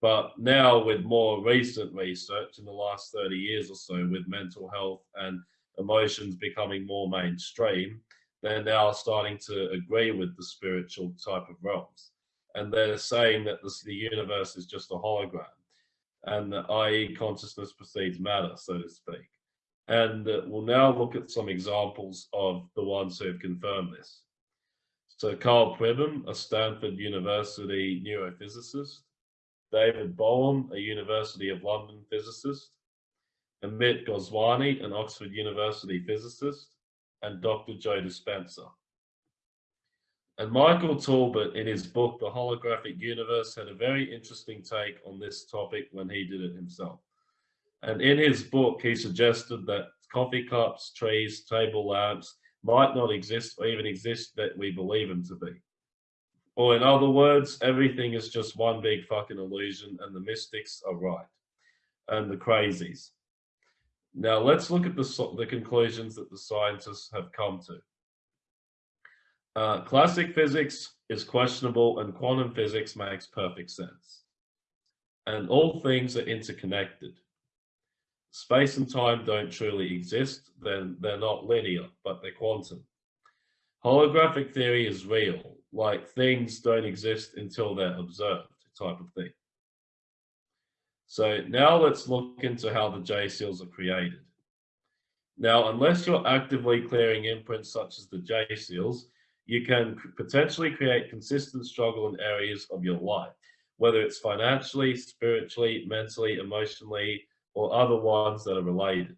But now, with more recent research in the last 30 years or so, with mental health and emotions becoming more mainstream, they're now starting to agree with the spiritual type of realms and they're saying that this, the universe is just a hologram and i.e. consciousness precedes matter, so to speak. And we'll now look at some examples of the ones who have confirmed this. So Karl Pribram, a Stanford University neurophysicist, David Bohm, a University of London physicist, Amit Goswami, an Oxford University physicist, and Dr. Joe Dispenza. And Michael Talbot, in his book, The Holographic Universe, had a very interesting take on this topic when he did it himself. And in his book, he suggested that coffee cups, trees, table lamps might not exist or even exist that we believe them to be. Or in other words, everything is just one big fucking illusion and the mystics are right. And the crazies. Now let's look at the, the conclusions that the scientists have come to. Uh, classic physics is questionable and quantum physics makes perfect sense. And all things are interconnected. Space and time don't truly exist, then they're not linear, but they're quantum. Holographic theory is real, like things don't exist until they're observed type of thing. So now let's look into how the J seals are created. Now, unless you're actively clearing imprints such as the J seals, you can potentially create consistent struggle in areas of your life, whether it's financially, spiritually, mentally, emotionally, or other ones that are related.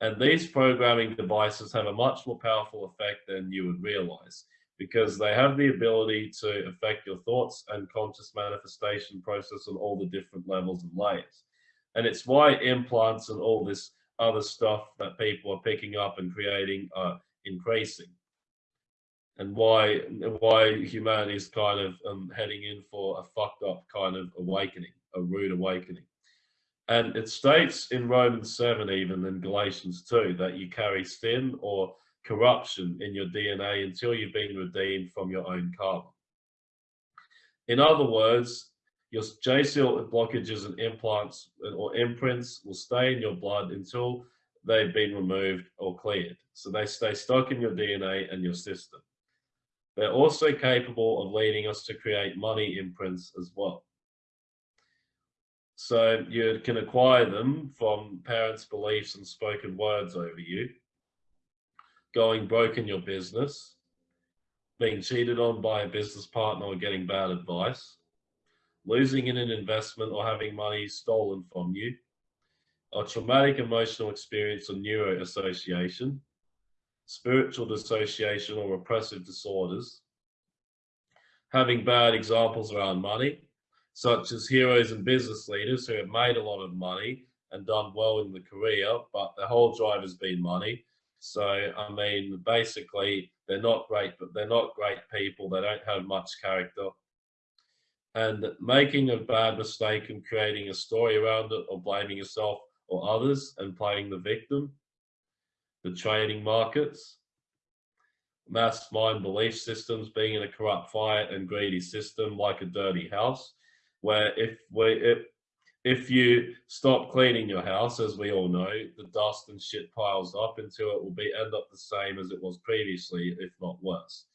And these programming devices have a much more powerful effect than you would realize because they have the ability to affect your thoughts and conscious manifestation process on all the different levels and layers. And it's why implants and all this other stuff that people are picking up and creating are increasing and why why humanity is kind of um, heading in for a fucked up kind of awakening, a rude awakening. And it states in Romans 7, even in Galatians 2, that you carry sin or corruption in your DNA until you've been redeemed from your own karma. In other words, your J-seal blockages and implants or imprints will stay in your blood until they've been removed or cleared. So they stay stuck in your DNA and your system. They're also capable of leading us to create money imprints as well. So you can acquire them from parents' beliefs and spoken words over you, going broke in your business, being cheated on by a business partner or getting bad advice, losing in an investment or having money stolen from you, a traumatic emotional experience or neuro association, spiritual dissociation or repressive disorders, having bad examples around money, such as heroes and business leaders who have made a lot of money and done well in the career, but their whole drive has been money. So, I mean, basically, they're not great, but they're not great people. They don't have much character. And making a bad mistake and creating a story around it or blaming yourself or others and playing the victim the trading markets, mass mind belief systems being in a corrupt, fire and greedy system like a dirty house, where if we if if you stop cleaning your house, as we all know, the dust and shit piles up until it will be end up the same as it was previously, if not worse.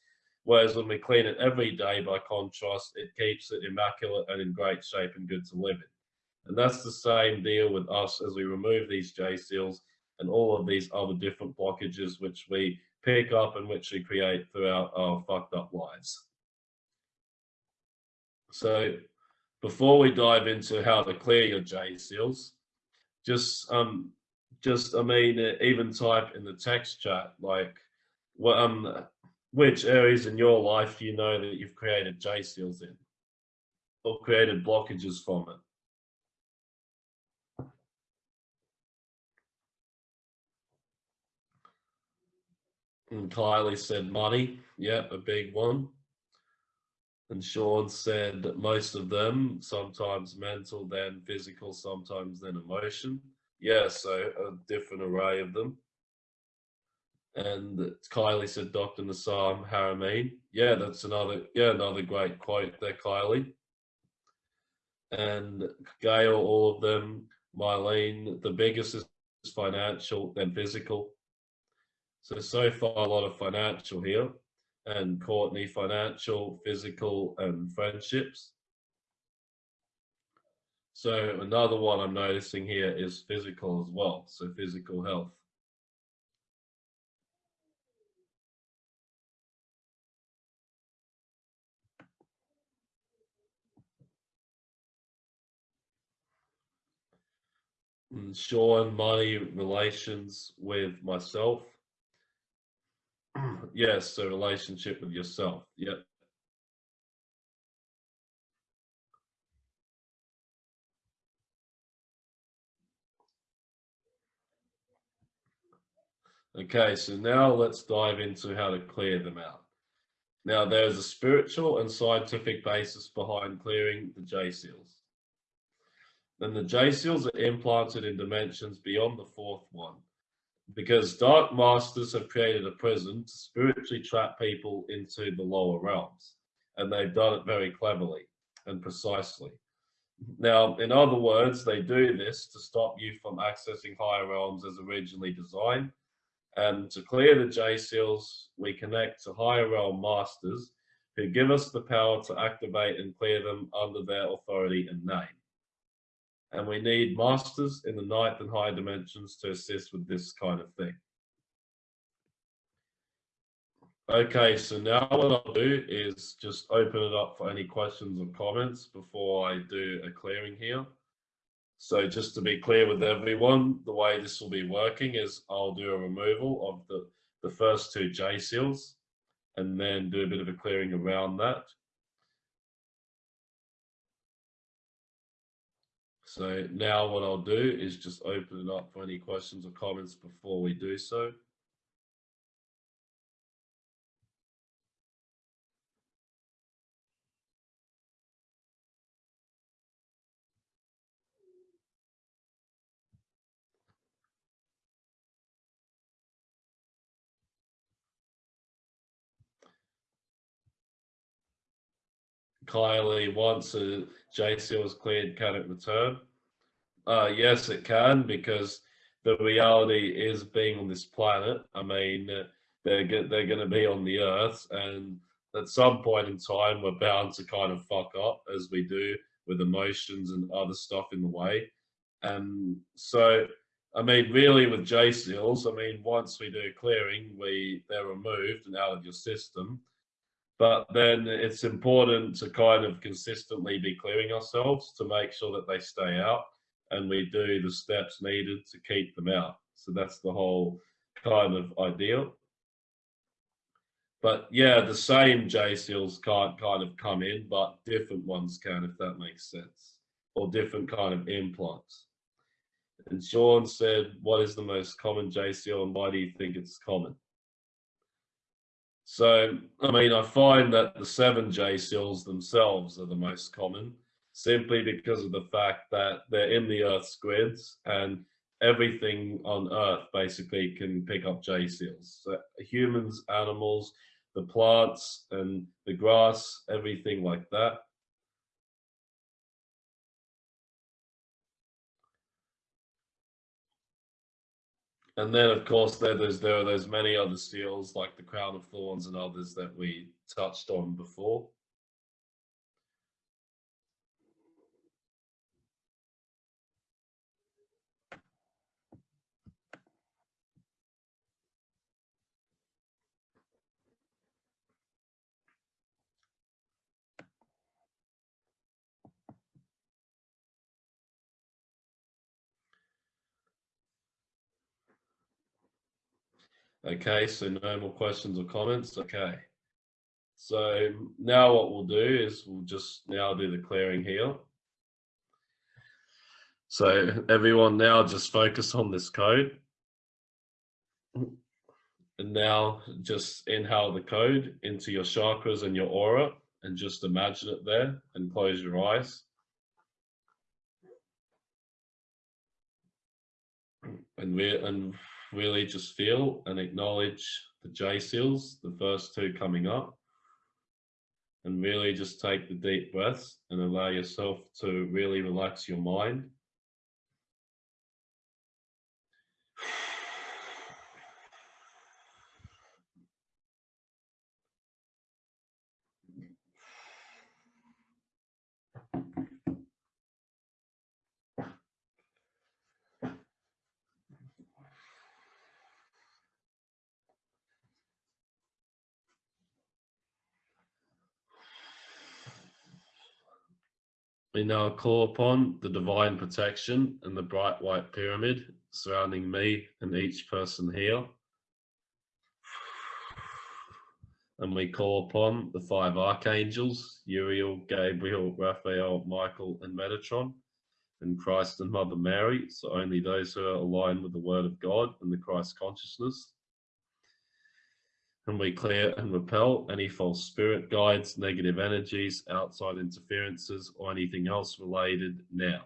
Whereas when we clean it every day, by contrast, it keeps it immaculate and in great shape and good to live in. And that's the same deal with us as we remove these J seals and all of these other different blockages which we pick up and which we create throughout our fucked up lives. So before we dive into how to clear your J seals, just um, just I mean, uh, even type in the text chat like, what um, which areas in your life you know that you've created J seals in, or created blockages from it. And Kylie said money. Yep, a big one. And Sean said most of them, sometimes mental, then physical, sometimes then emotion. Yeah, so a different array of them. And Kylie said Dr. Nassim Haramein. Yeah, that's another yeah, another great quote there, Kylie. And Gail, all of them, Mylene, the biggest is financial, then physical. So, so far a lot of financial here. And Courtney, financial, physical, and friendships. So another one I'm noticing here is physical as well. So physical health. And Sean, money, relations with myself. yes, so relationship with yourself. Yep. Okay, so now let's dive into how to clear them out. Now, there's a spiritual and scientific basis behind clearing the J seals. Then the J seals are implanted in dimensions beyond the fourth one because Dark Masters have created a prison to spiritually trap people into the lower realms. And they've done it very cleverly and precisely. Now, in other words, they do this to stop you from accessing higher realms as originally designed and to clear the J seals, we connect to higher realm masters who give us the power to activate and clear them under their authority and name. And we need masters in the ninth and higher dimensions to assist with this kind of thing. Okay, so now what I'll do is just open it up for any questions or comments before I do a clearing here. So just to be clear with everyone, the way this will be working is I'll do a removal of the, the first two J seals and then do a bit of a clearing around that. So now what I'll do is just open it up for any questions or comments before we do so. Kylie, once a is cleared, can it return? Uh, yes, it can because the reality is being on this planet. I mean, they're they're going to be on the Earth, and at some point in time, we're bound to kind of fuck up as we do with emotions and other stuff in the way. And so, I mean, really, with J seals, I mean, once we do clearing, we they're removed and out of your system but then it's important to kind of consistently be clearing ourselves to make sure that they stay out and we do the steps needed to keep them out. So that's the whole kind of ideal. But yeah, the same J seals can't kind of come in, but different ones can, if that makes sense, or different kind of implants. And Sean said, what is the most common J seal and why do you think it's common? So, I mean, I find that the 7J seals themselves are the most common simply because of the fact that they're in the Earth's grids and everything on Earth basically can pick up J seals. So humans, animals, the plants and the grass, everything like that. And then, of course, there, there's there are those many other seals like the crown of thorns and others that we touched on before. Okay, so no more questions or comments. Okay. So now what we'll do is we'll just now do the clearing here. So everyone now just focus on this code. And now just inhale the code into your chakras and your aura and just imagine it there and close your eyes. And, re- and really just feel and acknowledge the J seals, the first two coming up. And really just take the deep breaths and allow yourself to really relax your mind. We now call upon the divine protection and the bright white pyramid surrounding me and each person here. And we call upon the five archangels Uriel, Gabriel, Raphael, Michael, and Metatron, and Christ and Mother Mary. So only those who are aligned with the Word of God and the Christ consciousness and we clear and repel any false spirit guides, negative energies, outside interferences, or anything else related now.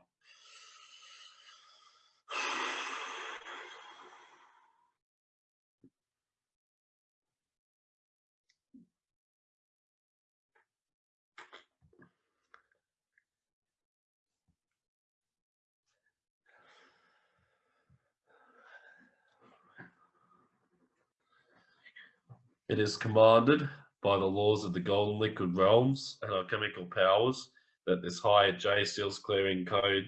It is commanded by the laws of the golden liquid realms and alchemical powers that this higher J seals clearing code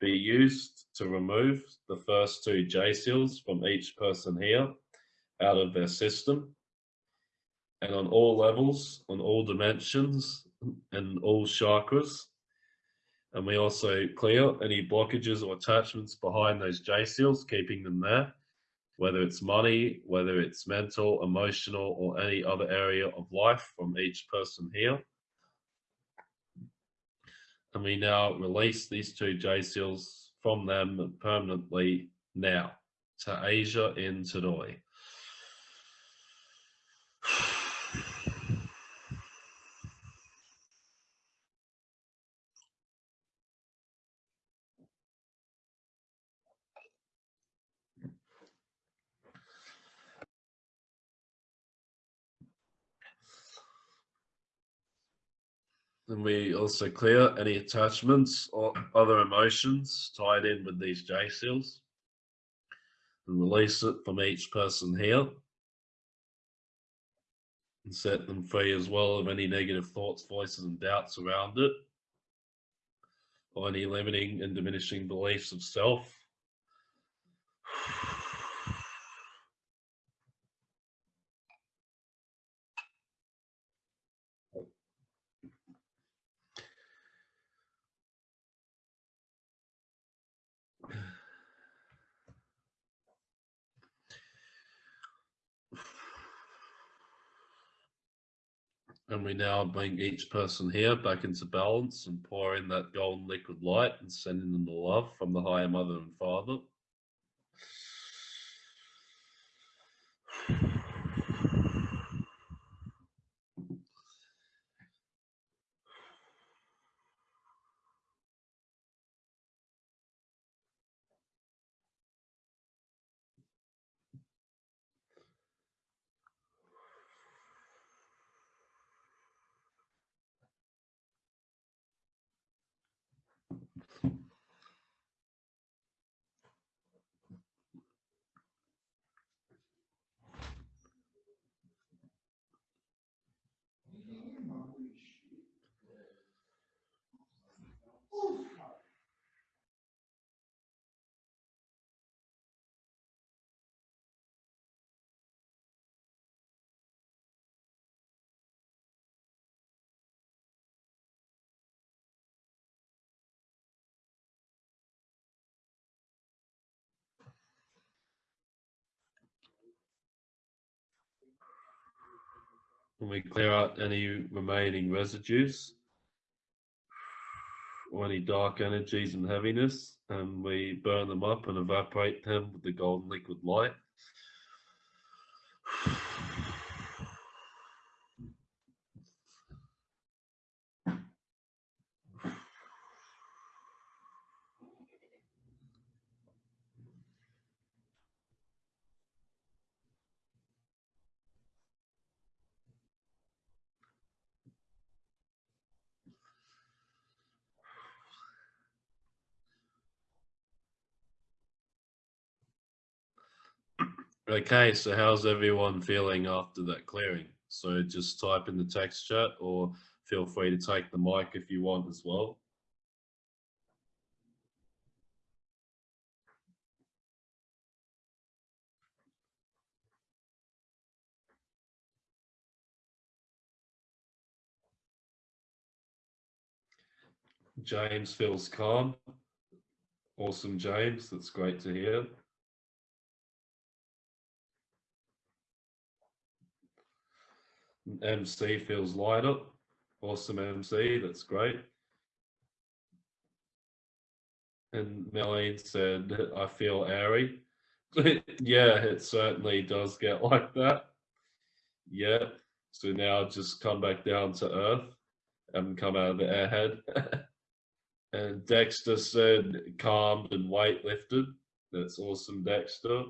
be used to remove the first two J seals from each person here out of their system and on all levels, on all dimensions and all chakras. And we also clear any blockages or attachments behind those J seals, keeping them there whether it's money, whether it's mental, emotional, or any other area of life from each person here. And we now release these two J seals from them permanently now to Asia in Tadoi. And we also clear any attachments or other emotions tied in with these J seals. And release it from each person here. And set them free as well of any negative thoughts, voices, and doubts around it. Or any limiting and diminishing beliefs of self. And we now bring each person here back into balance and pour in that golden liquid light and sending them the love from the higher mother and father. And we clear out any remaining residues or any dark energies and heaviness, and we burn them up and evaporate them with the golden liquid light. Okay, so how's everyone feeling after that clearing? So just type in the text chat or feel free to take the mic if you want as well. James feels calm. Awesome, James. That's great to hear. MC feels lighter. Awesome, MC. That's great. And Melanie said, I feel airy. yeah, it certainly does get like that. Yeah. So now just come back down to earth and come out of the airhead. and Dexter said calmed and weight lifted. That's awesome, Dexter.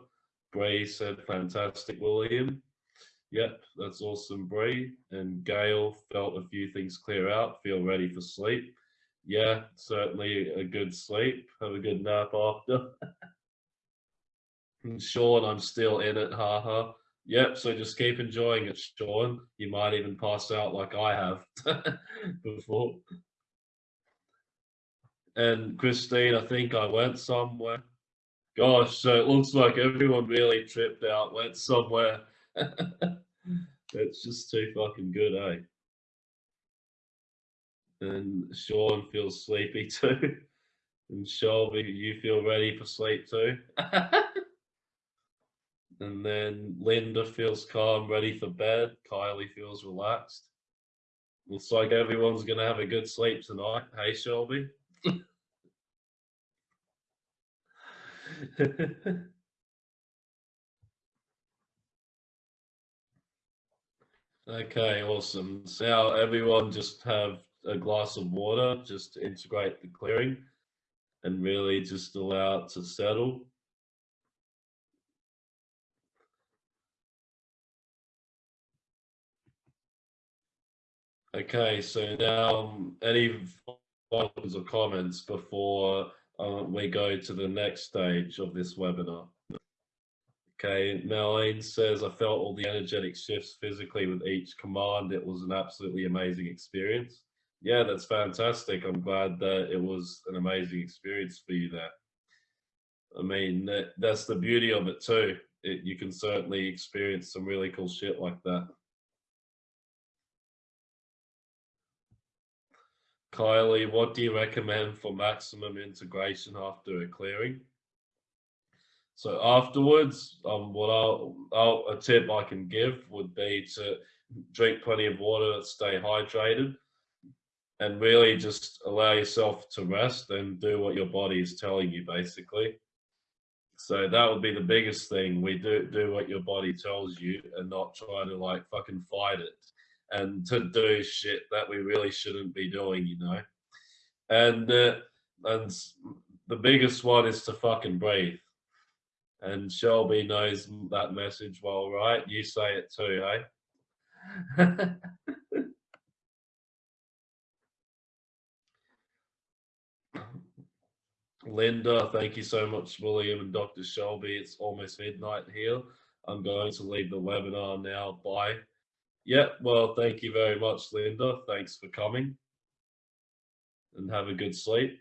Bray said fantastic, William. Yep, that's awesome, Bree. And Gail felt a few things clear out, feel ready for sleep. Yeah, certainly a good sleep. Have a good nap after. and Sean, I'm still in it, haha. Yep, so just keep enjoying it, Sean. You might even pass out like I have before. And Christine, I think I went somewhere. Gosh, so it looks like everyone really tripped out, went somewhere. That's just too fucking good, eh? And Sean feels sleepy too. And Shelby, you feel ready for sleep too. and then Linda feels calm, ready for bed. Kylie feels relaxed. Looks like everyone's gonna have a good sleep tonight. Hey, Shelby. Okay, awesome. So now everyone just have a glass of water just to integrate the clearing and really just allow it to settle. Okay, so now um, any questions or comments before uh, we go to the next stage of this webinar? Okay, Melanie says, I felt all the energetic shifts physically with each command. It was an absolutely amazing experience. Yeah, that's fantastic. I'm glad that it was an amazing experience for you there. I mean, that, that's the beauty of it too. It, you can certainly experience some really cool shit like that. Kylie, what do you recommend for maximum integration after a clearing? So afterwards, um, what I'll, I'll, a tip I can give would be to drink plenty of water, stay hydrated, and really just allow yourself to rest and do what your body is telling you, basically. So that would be the biggest thing. We do do what your body tells you, and not try to like fucking fight it, and to do shit that we really shouldn't be doing, you know. And uh, and the biggest one is to fucking breathe and Shelby knows that message well, right? You say it too, hey? Linda, thank you so much, William and Dr. Shelby. It's almost midnight here. I'm going to leave the webinar now. Bye. Yeah, well, thank you very much, Linda. Thanks for coming and have a good sleep.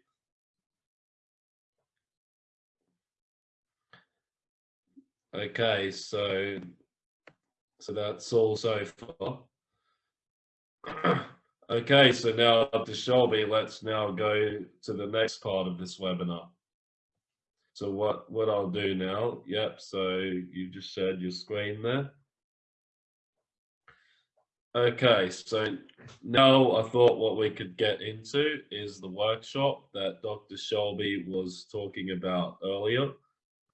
Okay, so so that's all so far. okay, so now up to Shelby, let's now go to the next part of this webinar. So what, what I'll do now, yep, so you just shared your screen there. Okay, so now I thought what we could get into is the workshop that Dr. Shelby was talking about earlier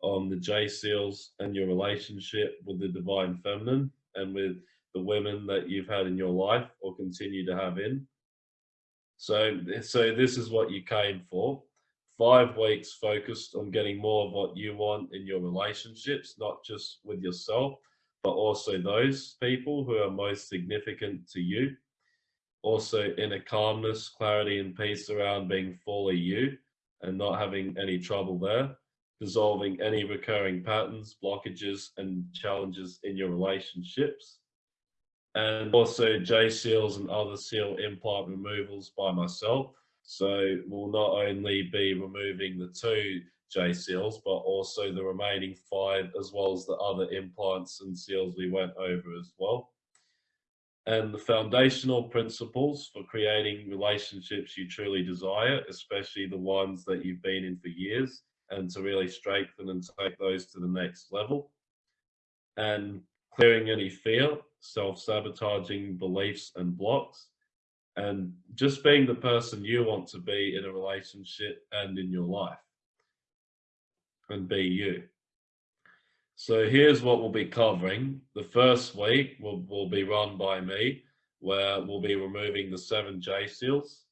on the J seals and your relationship with the divine feminine and with the women that you've had in your life or continue to have in. So, so this is what you came for. Five weeks focused on getting more of what you want in your relationships, not just with yourself, but also those people who are most significant to you. Also inner calmness, clarity and peace around being fully you and not having any trouble there dissolving any recurring patterns, blockages, and challenges in your relationships. And also J seals and other seal implant removals by myself. So we'll not only be removing the two J seals, but also the remaining five, as well as the other implants and seals we went over as well. And the foundational principles for creating relationships you truly desire, especially the ones that you've been in for years, and to really strengthen and take those to the next level. And clearing any fear, self sabotaging beliefs and blocks, and just being the person you want to be in a relationship and in your life and be you. So here's what we'll be covering. The first week will, will be run by me, where we'll be removing the seven J seals.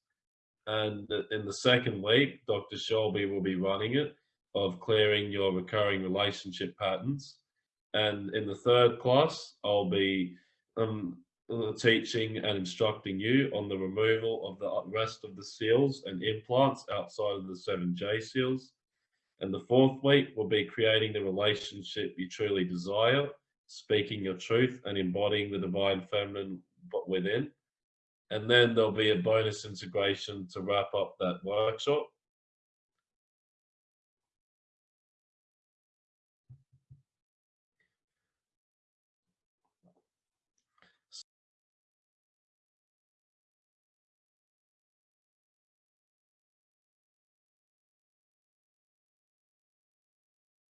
And in the second week, Dr. Shelby will be running it of clearing your recurring relationship patterns. And in the third class, I'll be um, uh, teaching and instructing you on the removal of the rest of the seals and implants outside of the 7J seals. And the fourth week will be creating the relationship you truly desire, speaking your truth and embodying the divine feminine within. And then there'll be a bonus integration to wrap up that workshop